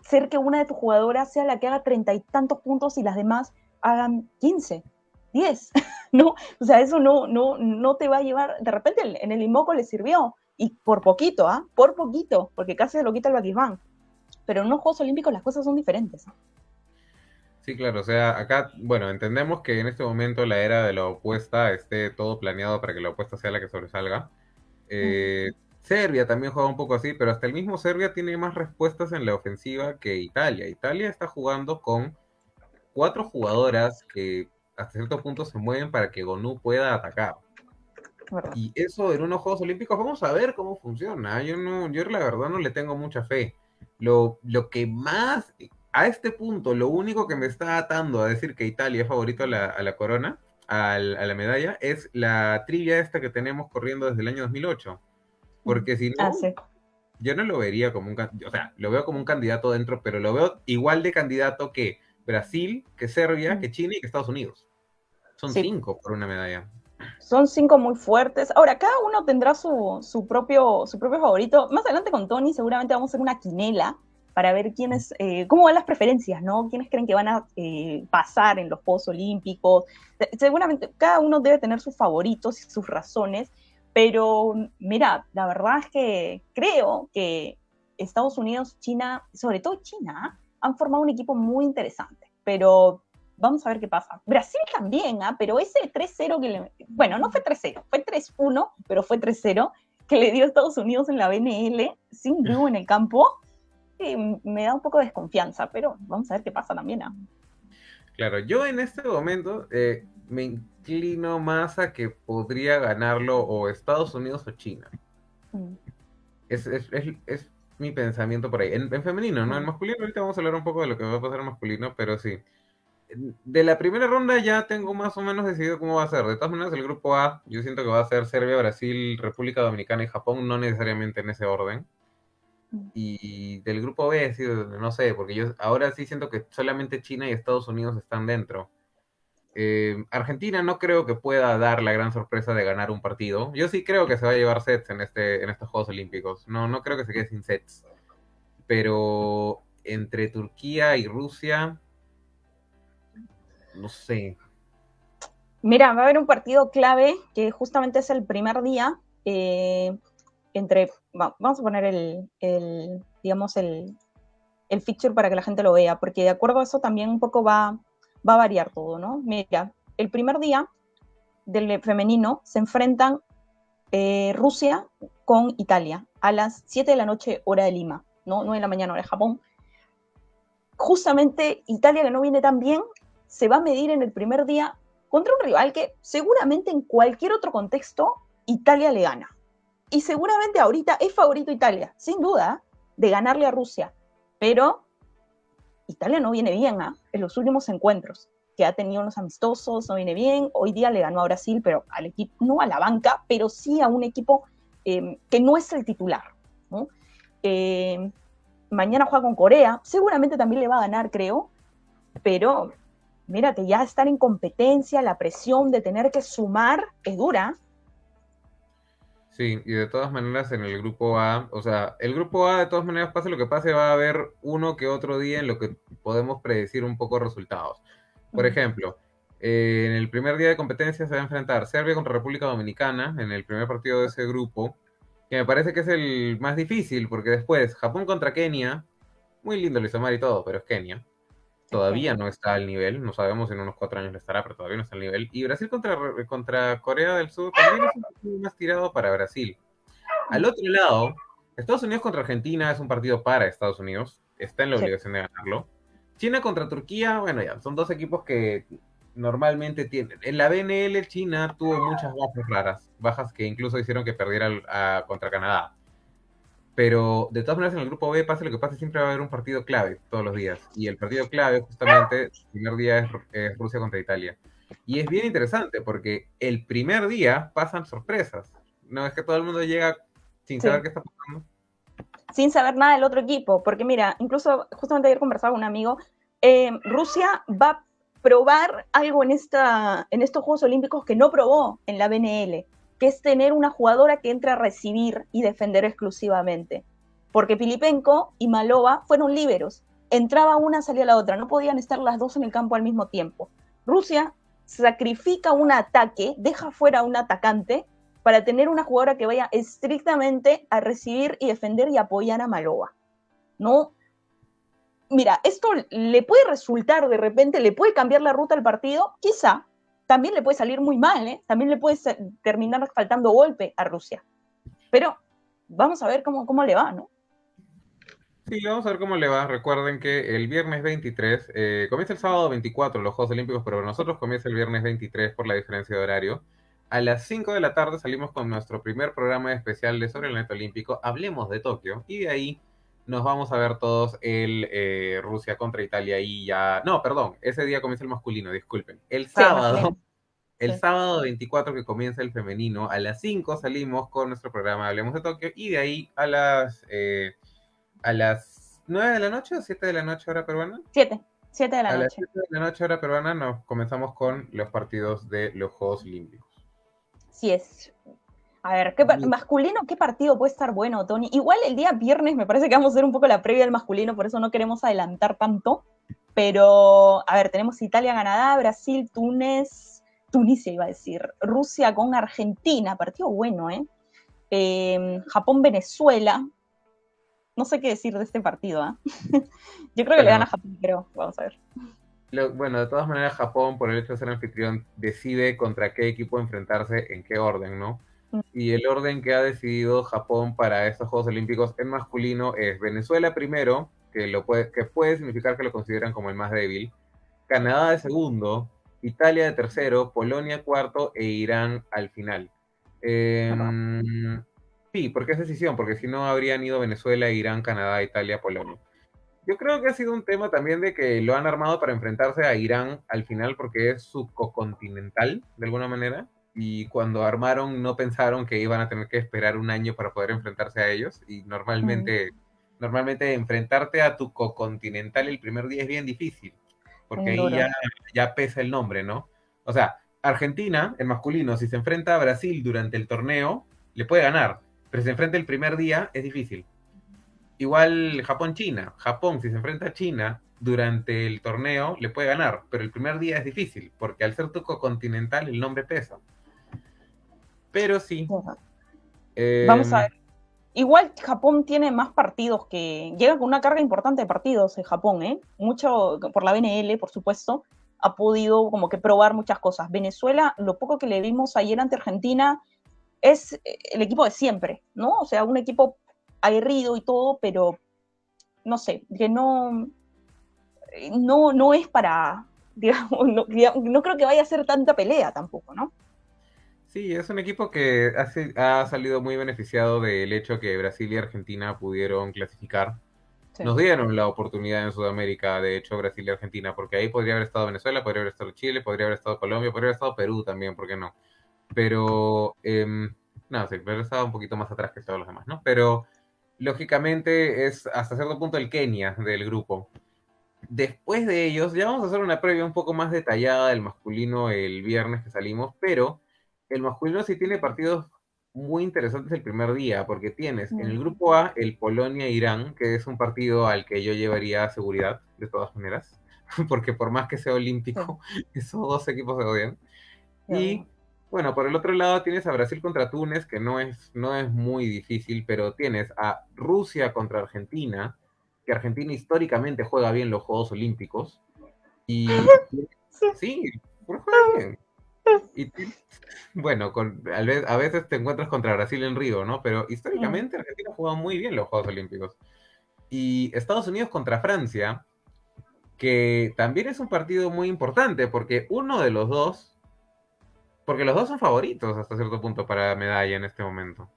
ser que una de tus jugadoras sea la que haga treinta y tantos puntos y las demás hagan quince, diez, ¿no? O sea, eso no, no, no te va a llevar, de repente en el Imoco le sirvió, y por poquito, ¿ah? Por poquito, porque casi se lo quita el Baquismán. Pero en los Juegos Olímpicos las cosas son diferentes. Sí, claro, o sea, acá, bueno, entendemos que en este momento la era de la opuesta esté todo planeado para que la opuesta sea la que sobresalga. Eh, Serbia también juega un poco así, pero hasta el mismo Serbia tiene más respuestas en la ofensiva que Italia. Italia está jugando con cuatro jugadoras que hasta cierto punto se mueven para que Gonu pueda atacar. Y eso en unos Juegos Olímpicos, vamos a ver cómo funciona. Yo no, yo la verdad no le tengo mucha fe. Lo, lo que más a este punto, lo único que me está atando a decir que Italia es favorito a la, corona a la medalla es la trivia esta que tenemos corriendo desde el año 2008. Porque si no, ah, yo no lo vería como un o sea, lo veo como un candidato dentro, pero lo veo igual de candidato que Brasil, que Serbia, que China y que Estados Unidos. Son cinco por una medalla. Son cinco muy fuertes. Ahora, cada uno tendrá su, su, propio, su propio favorito. Más adelante con Tony seguramente vamos a hacer una quinela para ver quiénes, eh, cómo van las preferencias, ¿no? ¿Quiénes creen que van a eh, pasar en los Juegos Olímpicos? Seguramente cada uno debe tener sus favoritos y sus razones, pero mira, la verdad es que creo que Estados Unidos, China, sobre todo China, han formado un equipo muy interesante, pero vamos a ver qué pasa. Brasil también, ¿ah? pero ese 3-0 que le... Bueno, no fue 3-0, fue 3-1, pero fue 3-0 que le dio Estados Unidos en la BNL, sin Drew en el campo, me da un poco de desconfianza, pero vamos a ver qué pasa también. ¿ah? Claro, yo en este momento eh, me inclino más a que podría ganarlo o Estados Unidos o China. Mm. Es, es, es, mi pensamiento por ahí. En, femenino, ¿no? En masculino, ahorita vamos a hablar un poco de lo que va a pasar en masculino, pero sí. De la primera ronda ya tengo más o menos decidido cómo va a ser. De todas maneras, el grupo A, yo siento que va a ser Serbia, Brasil, República Dominicana y Japón, no necesariamente en ese orden. Y del grupo B, no sé, porque yo ahora sí siento que solamente China y Estados Unidos están dentro. Eh, Argentina no creo que pueda dar la gran sorpresa de ganar un partido. Yo sí creo que se va a llevar sets en, este, en estos Juegos Olímpicos. No, no creo que se quede sin sets. Pero entre Turquía y Rusia, no sé. Mira, va a haber un partido clave que justamente es el primer día. Eh, entre, vamos a poner el, digamos, el, el feature para que la gente lo vea, porque de acuerdo a eso también un poco va, va a variar todo, ¿no? Mira, el primer día del femenino se enfrentan eh, Rusia con Italia a las 7 de la noche hora de Lima, ¿no? 9 de la mañana hora de Japón. Justamente Italia, que no viene tan bien, se va a medir en el primer día contra un rival que seguramente en cualquier otro contexto Italia le gana. Y seguramente ahorita es favorito Italia, sin duda, de ganarle a Rusia. Pero Italia no viene bien ¿ah? en los últimos encuentros, que ha tenido unos amistosos, no viene bien. Hoy día le ganó a Brasil, pero al equipo, no a la banca, pero sí a un equipo em, que no es el titular. Em, mañana juega con Corea, seguramente también le va a ganar, creo, pero mírate, ya estar en competencia, la presión de tener que sumar es dura. Sí, y de todas maneras en el grupo A, o sea, el grupo A de todas maneras pase lo que pase, va a haber uno que otro día en lo que podemos predecir un poco resultados. Por ejemplo, eh, en el primer día de competencia se va a enfrentar Serbia contra República Dominicana en el primer partido de ese grupo, que me parece que es el más difícil, porque después Japón contra Kenia, muy lindo el Isomar y todo, pero es Kenia todavía no está al nivel, no sabemos si en unos cuatro años le estará, pero todavía no está al nivel. Y Brasil contra, contra Corea del Sur también es un partido más tirado para Brasil. Al otro lado, Estados Unidos contra Argentina es un partido para Estados Unidos, está en la obligación de ganarlo. China contra Turquía, bueno, ya, son dos equipos que normalmente tienen. En la BNL, China tuvo muchas bajas raras, bajas que incluso hicieron que perdiera contra Canadá. Pero de todas maneras, en el grupo B, pase lo que pase, siempre va a haber un partido clave todos los días. Y el partido clave, justamente, el primer día es, Rusia contra Italia. Y es bien interesante porque el primer día pasan sorpresas. No es que todo el mundo llega sin saber qué está pasando. Sin saber nada del otro equipo. Porque mira, incluso justamente ayer conversaba con un amigo, eh, Rusia va a probar algo en, esta, en estos Juegos Olímpicos que no probó en la BNL que es tener una jugadora que entre a recibir y defender exclusivamente. Porque Pilipenko y Malova fueron líberos. Entraba una, salía la otra. No podían estar las dos en el campo al mismo tiempo. Rusia sacrifica un ataque, deja fuera a un atacante para tener una jugadora que vaya estrictamente a recibir y defender y apoyar a Malova. No. Mira, esto le puede resultar de repente, le puede cambiar la ruta al partido, quizá, también le puede salir muy mal, ¿eh? también le puede terminar faltando golpe a Rusia. Pero vamos a ver cómo, cómo le va, ¿no? Sí, vamos a ver cómo le va. Recuerden que el viernes 23, eh, comienza el sábado 24 los Juegos Olímpicos, pero nosotros comienza el viernes 23 por la diferencia de horario. A las 5 de la tarde salimos con nuestro primer programa especial de sobre el neto olímpico, Hablemos de Tokio, y de ahí nos vamos a ver todos el eh, Rusia contra Italia y ya... No, perdón, ese día comienza el masculino, disculpen. El sábado, El sábado 24 que comienza el femenino, a las 5 salimos con nuestro programa Hablemos de Tokio y de ahí a las, eh, a las 9 de la noche o 7 de la noche hora peruana. 7, 7 de la a noche. las 7 de la noche hora peruana nos comenzamos con los partidos de los Juegos Olímpicos. Sí es. A ver, ¿qué masculino, ¿qué partido puede estar bueno, Tony? Igual el día viernes me parece que vamos a hacer un poco la previa del masculino, por eso no queremos adelantar tanto. Pero, a ver, tenemos Italia, Canadá, Brasil, Túnez, Tunisia iba a decir, Rusia con Argentina, partido bueno, ¿eh? eh Japón-Venezuela, no sé qué decir de este partido, ¿eh? Yo creo que le gana Japón, pero vamos a ver. bueno, de todas maneras, Japón, por el hecho de ser anfitrión, decide contra qué equipo enfrentarse, en qué orden, ¿no? Y el orden que ha decidido Japón para estos Juegos Olímpicos en masculino es Venezuela primero, que, lo puede, que puede significar que lo consideran como el más débil, Canadá de segundo, Italia de tercero, Polonia cuarto e Irán al final. Em, sí, porque es decisión, porque si no habrían ido Venezuela, Irán, Canadá, Italia, Polonia. Yo creo que ha sido un tema también de que lo han armado para enfrentarse a Irán al final porque es subcontinental, de alguna manera. Y cuando armaron no pensaron que iban a tener que esperar un año para poder enfrentarse a ellos. Y normalmente, normalmente enfrentarte a tu cocontinental el primer día es bien difícil porque ahí ya, ya pesa el nombre, ¿no? O sea, Argentina, el masculino, si se enfrenta a Brasil durante el torneo, le puede ganar, pero si se enfrenta el primer día, es difícil. Igual Japón-China. Japón, si se enfrenta a China durante el torneo, le puede ganar, pero el primer día es difícil, porque al ser tuco continental el nombre pesa. Pero sí. Vamos a em, ver. Igual Japón tiene más partidos que. Llega con una carga importante de partidos en Japón, ¿eh? Mucho por la BNL, por supuesto, ha podido como que probar muchas cosas. Venezuela, lo poco que le vimos ayer ante Argentina, es el equipo de siempre, ¿no? O sea, un equipo aguerrido y todo, pero no sé, que no. No, no es para. Digamos, no creo que vaya a ser tanta pelea tampoco, ¿no? Sí, es un equipo que ha, salido muy beneficiado del hecho que Brasil y Argentina pudieron clasificar. Nos dieron la oportunidad en Sudamérica, de hecho, Brasil y Argentina, porque ahí podría haber estado Venezuela, podría haber estado Chile, podría haber estado Colombia, podría haber estado Perú también, ¿por qué no? Pero, eh, no, sí, pero estaba un poquito más atrás que todos los demás, ¿no? Pero, lógicamente, es hasta cierto punto el Kenia del grupo. Después de ellos, ya vamos a hacer una previa un poco más detallada del masculino el viernes que salimos, pero el masculino sí tiene partidos muy interesantes el primer día, porque tienes en el grupo A el Polonia-Irán, que es un partido al que yo llevaría seguridad, de todas maneras, porque por más que sea olímpico, esos dos equipos se odian. Y bueno, por el otro lado tienes a Brasil contra Túnez, que no es, no es muy difícil, pero tienes a Rusia contra Argentina, que Argentina históricamente juega bien los Juegos Olímpicos. Y sí, juega bien. Y, bueno, con, a veces te encuentras contra Brasil en Río, ¿no? Pero históricamente Argentina ha jugado muy bien los Juegos Olímpicos. Y Estados Unidos contra Francia, que también es un partido muy importante, porque uno de los dos, porque los dos son favoritos hasta cierto punto para medalla en este momento.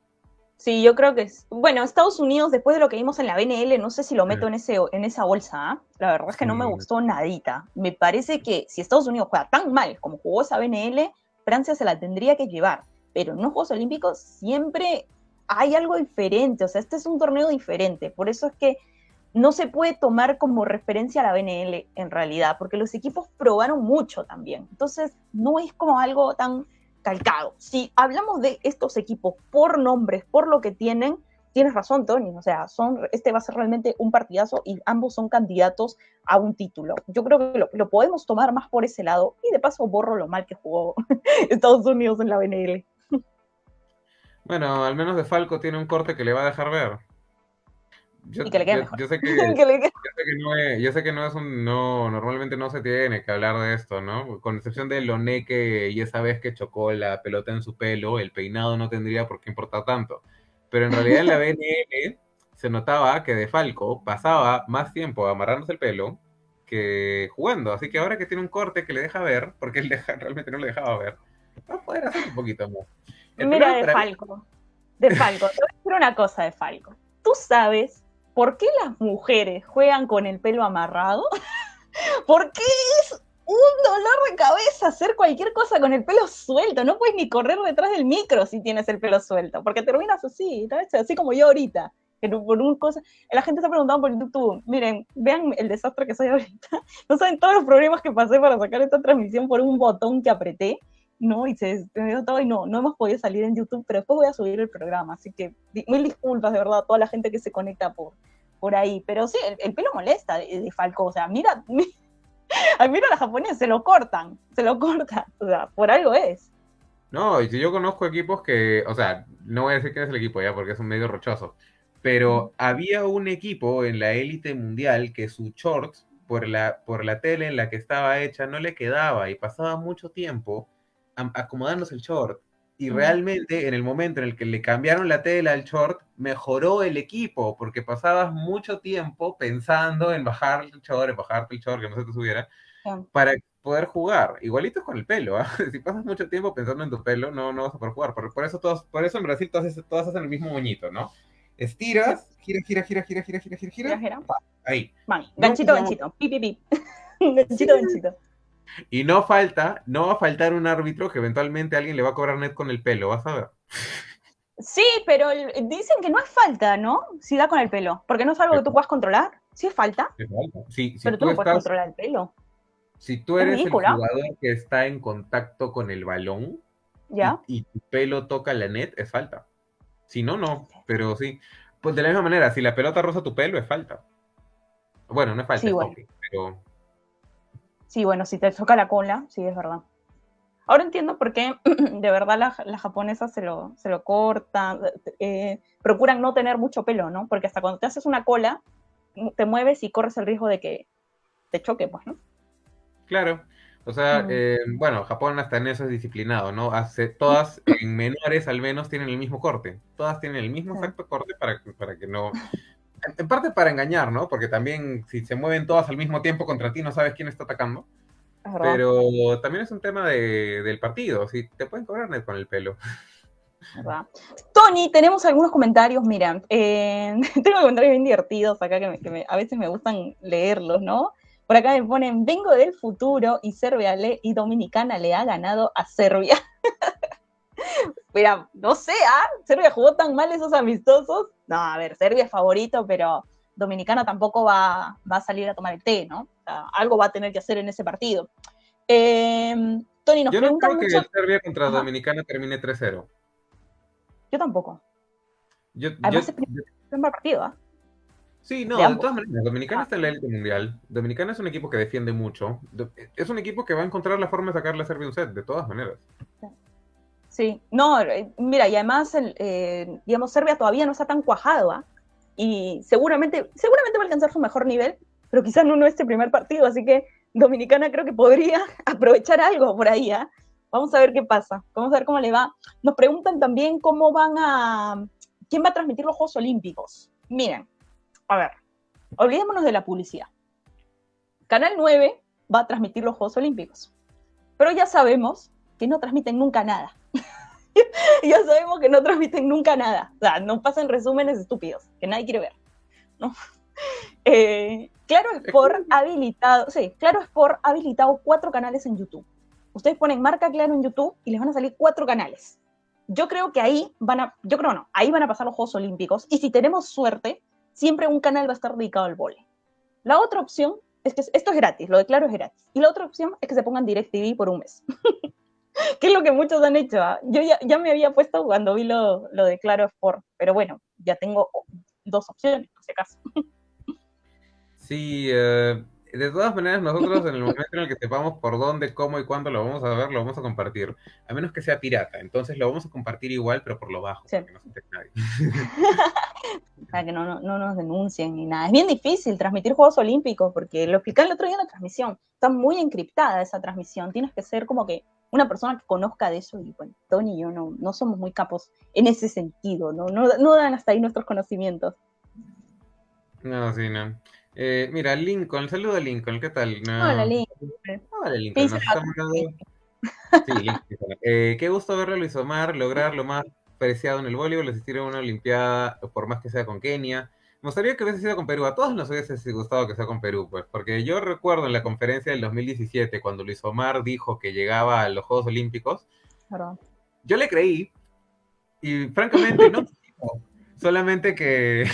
Sí, yo creo que es. Bueno, Estados Unidos, después de lo que vimos en la BNL, no sé si lo meto en, ese, en esa bolsa. ¿ah? La verdad es que no me gustó nadita. Me parece que si Estados Unidos juega tan mal como jugó esa BNL, Francia se la tendría que llevar. Pero en los Juegos Olímpicos siempre hay algo diferente. O sea, este es un torneo diferente. Por eso es que no se puede tomar como referencia a la BNL en realidad, porque los equipos probaron mucho también. Entonces, no es como algo tan calcado. Si hablamos de estos equipos por nombres, por lo que tienen, tienes razón, Tony. O sea, son, este va a ser realmente un partidazo y ambos son candidatos a un título. Yo creo que lo, podemos tomar más por ese lado y de paso borro lo mal que jugó Estados Unidos en la BNL. Bueno, al menos de Falco tiene un corte que le va a dejar ver. Yo, y que le quede mejor. Yo, sé que, no es, yo sé que no es un, no, normalmente no se tiene que hablar de esto, ¿no? Con excepción de Loneque y esa vez que chocó la pelota en su pelo, el peinado no tendría por qué importar tanto. Pero en realidad en la BNL se notaba que De Falco pasaba más tiempo amarrándose el pelo que jugando. Así que ahora que tiene un corte que le deja ver, porque él realmente no le dejaba ver, va a poder hacer un poquito más. Mira, De Falco. De Falco, te voy a decir una cosa de Falco. Tú sabes ¿por qué las mujeres juegan con el pelo amarrado? Porque es un dolor de cabeza hacer cualquier cosa con el pelo suelto. No puedes ni correr detrás del micro si tienes el pelo suelto, porque terminas así, así como yo ahorita. por un cosa, la gente está preguntando por YouTube, miren, vean el desastre que soy ahorita. No saben todos los problemas que pasé para sacar esta transmisión por un botón que apreté, ¿no? Y se dio todo y no, no hemos podido salir en YouTube, pero después voy a subir el programa, así que mil disculpas de verdad a toda la gente que se conecta por, por ahí. Pero sí, el, pelo molesta de, Falco, o sea, mira, mira a la japonesa, se lo cortan, se lo cortan, o sea, por algo es. No, y si yo conozco equipos que, o sea, no voy a decir quién es el equipo ya porque es un medio rochoso, pero había un equipo en la élite mundial que su short, por la, por la tele en la que estaba hecha, no le quedaba y pasaba mucho tiempo acomodándose el short. Y realmente en el momento en el que le cambiaron la tela al short, mejoró el equipo, porque pasabas mucho tiempo pensando en bajar el short, en bajarte el short, que no se te subiera, para poder jugar. Igualito es con el pelo, ¿ah? si pasas mucho tiempo pensando en tu pelo, no, no vas a poder jugar. Por, por eso, todos, por eso en Brasil todas, todas hacen el mismo moñito, ¿no? Estiras, gira, gira, gira, gira, gira, gira, gira, gira. gira. Ahí. ganchito, ganchito. Pi, pi, pi. ganchito, ganchito. Y no falta, no va a faltar un árbitro que eventualmente alguien le va a cobrar net con el pelo, vas a ver. Sí, pero dicen que no es falta, ¿no? Si da con el pelo, porque no es algo que tú puedas controlar. Sí es falta. Sí, pero tú, no puedes controlar el pelo. Si tú eres el jugador que está en contacto con el balón ¿Ya? Y, tu pelo toca la net, es falta. Si no, no, pero sí. Pues de la misma manera, si la pelota roza tu pelo, es falta. Bueno, no es falta, pero Sí, bueno, si te toca la cola, sí, es verdad. Ahora entiendo por qué de verdad las la japonesas se lo, se lo cortan, eh, procuran no tener mucho pelo, ¿no? Porque hasta cuando te haces una cola, te mueves y corres el riesgo de que te choque, pues, ¿no? Claro. O sea, mm. eh, bueno, Japón hasta en eso es disciplinado, ¿no? Hace, todas en menores al menos tienen el mismo corte. Todas tienen el mismo exacto corte para, para que no en parte para engañar, ¿no? Porque también si se mueven todas al mismo tiempo contra ti, no sabes quién está atacando. Pero también es un tema del partido, si te pueden cobrar net con el pelo. Tony, tenemos algunos comentarios, mira, eh, tengo comentarios bien divertidos acá que, a veces me gustan leerlos, ¿no? Por acá me ponen, vengo del futuro y Serbia le, y Dominicana le ha ganado a Serbia. Mira, no sé, ¿ah? Serbia jugó tan mal esos amistosos. No, a ver, Serbia es favorito, pero Dominicana tampoco va, a salir a tomar el té, ¿no? algo va a tener que hacer en ese partido. Em, Tony nos Yo no creo que Serbia contra Dominicana termine 3-0. Yo tampoco. Yo, Además, yo, es un partido, ¿ah? Sí, no, de, todas maneras, Dominicana ah. está en la élite mundial. Dominicana es un equipo que defiende mucho. Es un equipo que va a encontrar la forma de sacarle a Serbia un set, de todas maneras. Sí, no, eh, mira, y además, eh, digamos, Serbia todavía no está tan cuajado, ¿ah? Y seguramente, seguramente va a alcanzar su mejor nivel, pero quizás no, no este primer partido, así que Dominicana creo que podría aprovechar algo por ahí, ¿ah? Vamos a ver qué pasa, vamos a ver cómo le va. Nos preguntan también cómo van a, quién va a transmitir los Juegos Olímpicos. Miren, a ver, olvidémonos de la publicidad. Canal 9 va a transmitir los Juegos Olímpicos, pero ya sabemos que no transmiten nunca nada. ya sabemos que no transmiten nunca nada. O sea, no pasan resúmenes estúpidos, que nadie quiere ver. ¿no? Eh, claro es por habilitado, sí, Claro es por habilitado cuatro canales en YouTube. Ustedes ponen marca Claro en YouTube y les van a salir cuatro canales. Yo creo que ahí van a, yo creo no, ahí van a pasar los Juegos Olímpicos y si tenemos suerte, siempre un canal va a estar dedicado al vole. La otra opción es que esto es gratis, lo de Claro es gratis. Y la otra opción es que se pongan DirecTV por un mes. que es lo que muchos han hecho. ¿ah? Yo ya, me había puesto cuando vi lo, de Claro Sport, pero bueno, ya tengo dos opciones, por si acaso. Sí, eh, de todas maneras, nosotros en el momento en el que sepamos por dónde, cómo y cuándo lo vamos a ver, lo vamos a compartir. A menos que sea pirata. Entonces lo vamos a compartir igual, pero por lo bajo, para que no se nadie. para que no, nos denuncien ni nada. Es bien difícil transmitir Juegos Olímpicos, porque lo expliqué el otro día en la transmisión. Está muy encriptada esa transmisión. Tienes que ser como que una persona que conozca de eso. Y bueno, Tony y yo no, no somos muy capos en ese sentido. ¿no? No, no dan hasta ahí nuestros conocimientos. No, sí, no. Eh, mira, Lincoln, saludo a Lincoln, ¿qué tal? Hola, Lincoln. Hola, Lincoln. Sí, eh, qué gusto verlo, Luis Omar, lograr lo más preciado en el voleibol, asistir a una Olimpiada, por más que sea con Kenia. Me gustaría que hubiese sido con Perú. A todos nos hubiese gustado que sea con Perú, pues. Porque yo recuerdo en la conferencia del 2017, cuando Luis Omar dijo que llegaba a los Juegos Olímpicos, yo le creí. Y francamente, no. Solamente que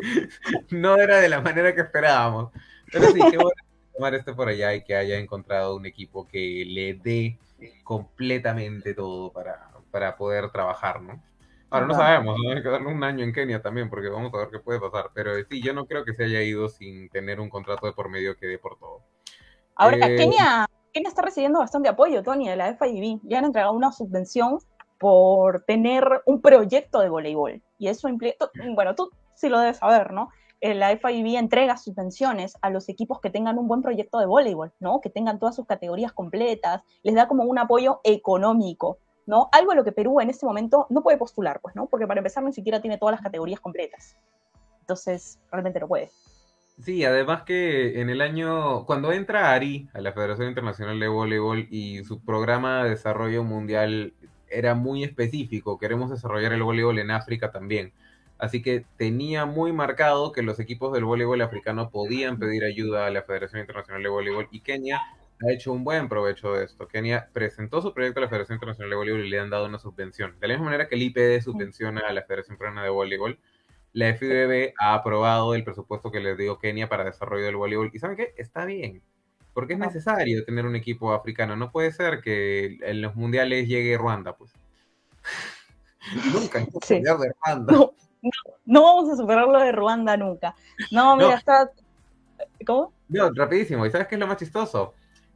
no era de la manera que esperábamos. Pero sí, qué bueno que Omar esté por allá y que haya encontrado un equipo que le dé completamente todo para, para poder trabajar, ¿no? Ahora no sabemos, ¿no? hay que darle un año en Kenia también, porque vamos a ver qué puede pasar. Pero sí, yo no creo que se haya ido sin tener un contrato de por medio que dé por todo. Ahora, eh, Kenia, Kenia está recibiendo bastante apoyo, Tony, de la FIB. Ya han entregado una subvención por tener un proyecto de voleibol. Y eso implica, bueno, tú sí lo debes saber, ¿no? Eh, la FIB entrega subvenciones a los equipos que tengan un buen proyecto de voleibol, ¿no? Que tengan todas sus categorías completas, les da como un apoyo económico. ¿No? Algo a lo que Perú en este momento no puede postular, pues, ¿no? Porque para empezar ni siquiera tiene todas las categorías completas. Entonces, realmente no puede. Sí, además que en el año, cuando entra Ari a la Federación Internacional de Voleibol y su programa de desarrollo mundial era muy específico, queremos desarrollar el voleibol en África también. Así que tenía muy marcado que los equipos del voleibol africano podían pedir ayuda a la Federación Internacional de Voleibol y Kenia ha hecho un buen provecho de esto. Kenia presentó su proyecto a la Federación Internacional de Voleibol y le han dado una subvención. De la misma manera que el IPD subvenciona a la Federación Peruana de Voleibol, la FIBB ha aprobado el presupuesto que le dio Kenia para desarrollo del voleibol. ¿Y saben qué? Está bien. Porque es necesario tener un equipo africano. No puede ser que en los mundiales llegue Ruanda, pues. nunca sí. de Ruanda. No, no, vamos a superar lo de Ruanda nunca. No, mira, está. ¿Cómo? No, rapidísimo. ¿Y sabes qué es lo más chistoso?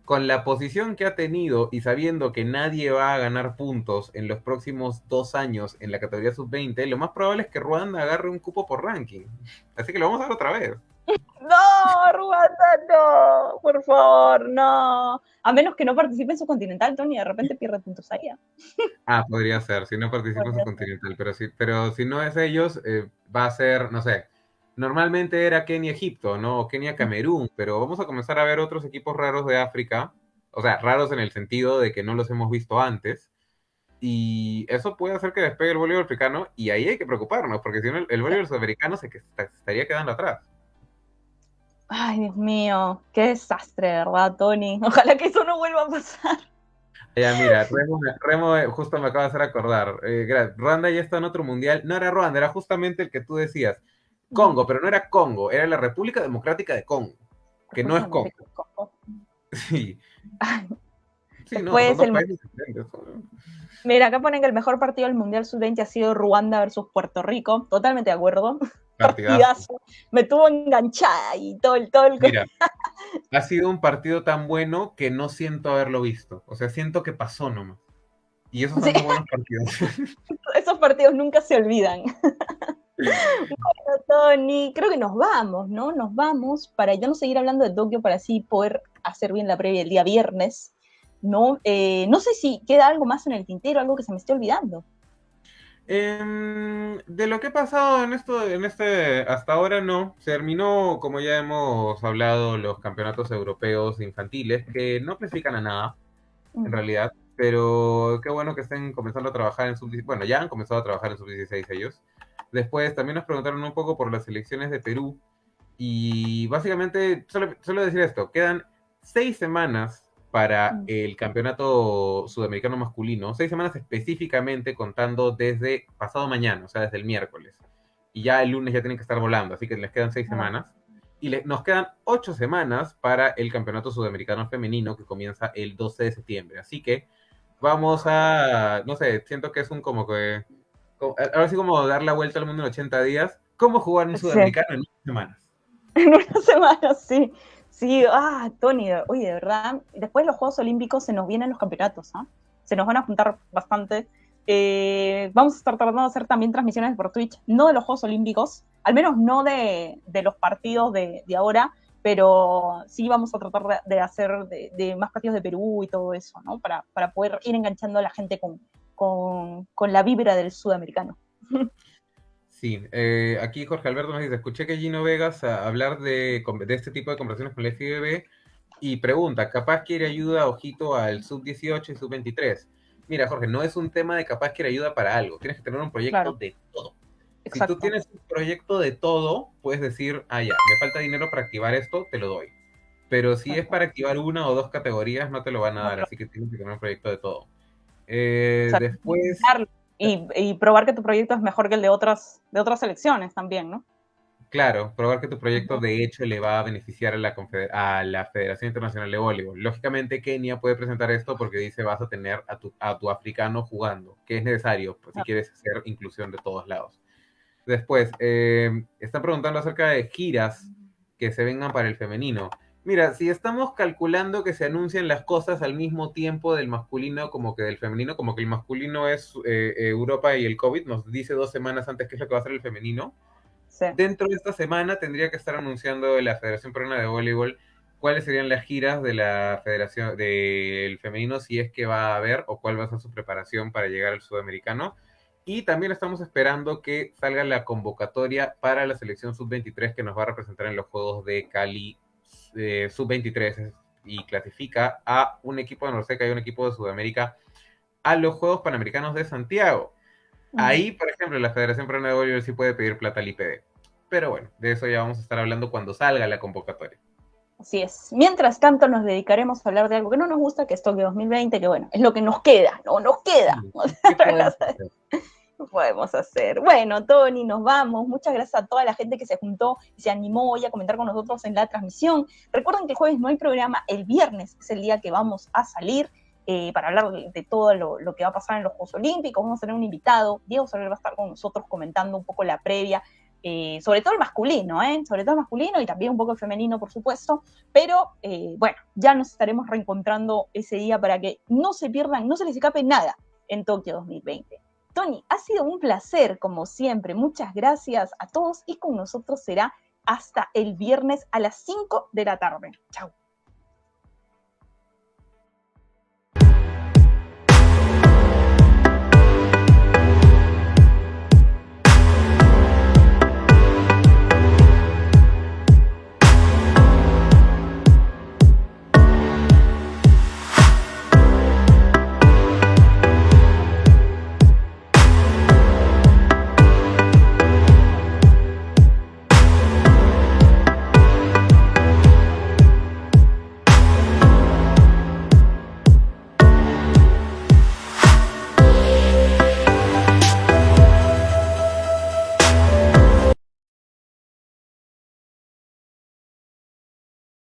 Con la posición que ha tenido y sabiendo que nadie va a ganar puntos en los próximos dos años en la categoría sub-20, lo más probable es que Ruanda agarre un cupo por ranking. Así que lo vamos a ver otra vez. No, Ruanda, no, por favor, no. A menos que no participe en su continental, Tony, de repente pierde puntos allá. Ah, podría ser, si no participa en su continental, pero si, pero si no es ellos, eh, va a ser, no sé, normalmente era Kenia-Egipto, ¿no? Kenia-Camerún, pero vamos a comenzar a ver otros equipos raros de África, o sea, raros en el sentido de que no los hemos visto antes, y eso puede hacer que despegue el voleibol africano, y ahí hay que preocuparnos, porque si no, el voleibol sudamericano se, estaría quedando atrás. Ay, Dios mío, qué desastre, ¿verdad, Tony? Ojalá que eso no vuelva a pasar. Ya, mira, Remo, justo me acaba de hacer acordar. Eh, Ruanda ya está en otro mundial. No era Ruanda, era justamente el que tú decías. Congo, pero no era Congo, era la República Democrática de Congo, que no es Congo. Sí. sí no, el... Mira, acá ponen que el mejor partido del Mundial Sub-20 ha sido Ruanda versus Puerto Rico. Totalmente de acuerdo. Partidazo. Me tuvo enganchada y todo el... Todo el... Mira, ha sido un partido tan bueno que no siento haberlo visto. O sea, siento que pasó nomás. Y esos son buenos partidos. Esos partidos nunca se olvidan. Bueno, Tony, creo que nos vamos, ¿no? Nos vamos para ya no seguir hablando de Tokio, para así poder hacer bien la previa el día viernes, ¿no? Eh, no sé si queda algo más en el tintero, algo que se me esté olvidando. Em, de lo que ha pasado en esto, en este, hasta ahora no. Se terminó, como ya hemos hablado, los campeonatos europeos infantiles, que no clasifican a nada, en mm. realidad. Pero qué bueno que estén comenzando a trabajar en sub Bueno, ya han comenzado a trabajar en sub 16 ellos. Después también nos preguntaron un poco por las elecciones de Perú. Y básicamente, solo, decir esto, quedan seis semanas para mm. el campeonato sudamericano masculino, seis semanas específicamente contando desde pasado mañana, o sea, desde el miércoles. Y ya el lunes ya tienen que estar volando, así que les quedan seis semanas. Y nos quedan ocho semanas para el campeonato sudamericano femenino que comienza el 12 de septiembre. Así que vamos a, no sé, siento que es un como que ahora sí como dar la vuelta al mundo en 80 días, ¿cómo jugar un sudamericano en unas semanas? En unas semanas, sí. Sí, ah, Tony, oye, de verdad, después de los Juegos Olímpicos se nos vienen los campeonatos, ¿ah? Se nos van a juntar bastante. Eh, vamos a estar tratando de hacer también transmisiones por Twitch, no de los Juegos Olímpicos, al menos no de, los partidos de, ahora, pero sí vamos a tratar de, hacer de, más partidos de Perú y todo eso, ¿no? Para, para poder ir enganchando a la gente con, con, la vibra del sudamericano. Sí, eh, aquí Jorge Alberto nos dice, escuché que Gino Vegas hablar de, de, este tipo de conversaciones con la FIBB y pregunta, ¿capaz quiere ayuda, ojito, al sub-18 y sub-23? Mira, Jorge, no es un tema de capaz quiere ayuda para algo, tienes que tener un proyecto de todo. Si tú tienes un proyecto de todo, puedes decir, ah, ya, me falta dinero para activar esto, te lo doy. Pero si es para activar una o dos categorías, no te lo van a dar, así que tienes que tener un proyecto de todo. Eh, después... Y, probar que tu proyecto es mejor que el de otras, de otras selecciones también, ¿no? Claro, probar que tu proyecto de hecho le va a beneficiar a la, a la Federación Internacional de Voleibol. Lógicamente Kenia puede presentar esto porque dice vas a tener a tu, a tu africano jugando, que es necesario pues, si quieres hacer inclusión de todos lados. Después, eh, están preguntando acerca de giras que se vengan para el femenino. Mira, si estamos calculando que se anuncian las cosas al mismo tiempo del masculino como que del femenino, como que el masculino es eh, Europa y el COVID, nos dice dos semanas antes qué es lo que va a ser el femenino Dentro de esta semana tendría que estar anunciando la Federación Peruana de Voleibol cuáles serían las giras de la Federación del Femenino, si es que va a haber, o cuál va a ser su preparación para llegar al Sudamericano. Y también estamos esperando que salga la convocatoria para la selección sub-23 que nos va a representar en los Juegos de Cali eh, sub-23 y clasifica a un equipo de Norseca y un equipo de Sudamérica a los Juegos Panamericanos de Santiago. Ahí, por ejemplo, la Federación Peruana de Voleibol sí puede pedir plata al IPD. Pero bueno, de eso ya vamos a estar hablando cuando salga la convocatoria. Así es. Mientras tanto, nos dedicaremos a hablar de algo que no nos gusta, que es Tokio 2020, que bueno, es lo que nos queda, no nos queda. ¿Qué podemos hacer? Bueno, Tony, nos vamos. Muchas gracias a toda la gente que se juntó y se animó hoy a comentar con nosotros en la transmisión. Recuerden que el jueves no hay programa, el viernes es el día que vamos a salir. Eh, para hablar de, todo lo, que va a pasar en los Juegos Olímpicos. Vamos a tener un invitado, Diego Soler va a estar con nosotros comentando un poco la previa, eh, sobre todo el masculino, ¿eh? sobre todo el masculino y también un poco el femenino, por supuesto. Pero eh, bueno, ya nos estaremos reencontrando ese día para que no se pierdan, no se les escape nada en Tokio 2020. Tony, ha sido un placer, como siempre. Muchas gracias a todos y con nosotros será hasta el viernes a las 5 de la tarde. Chao.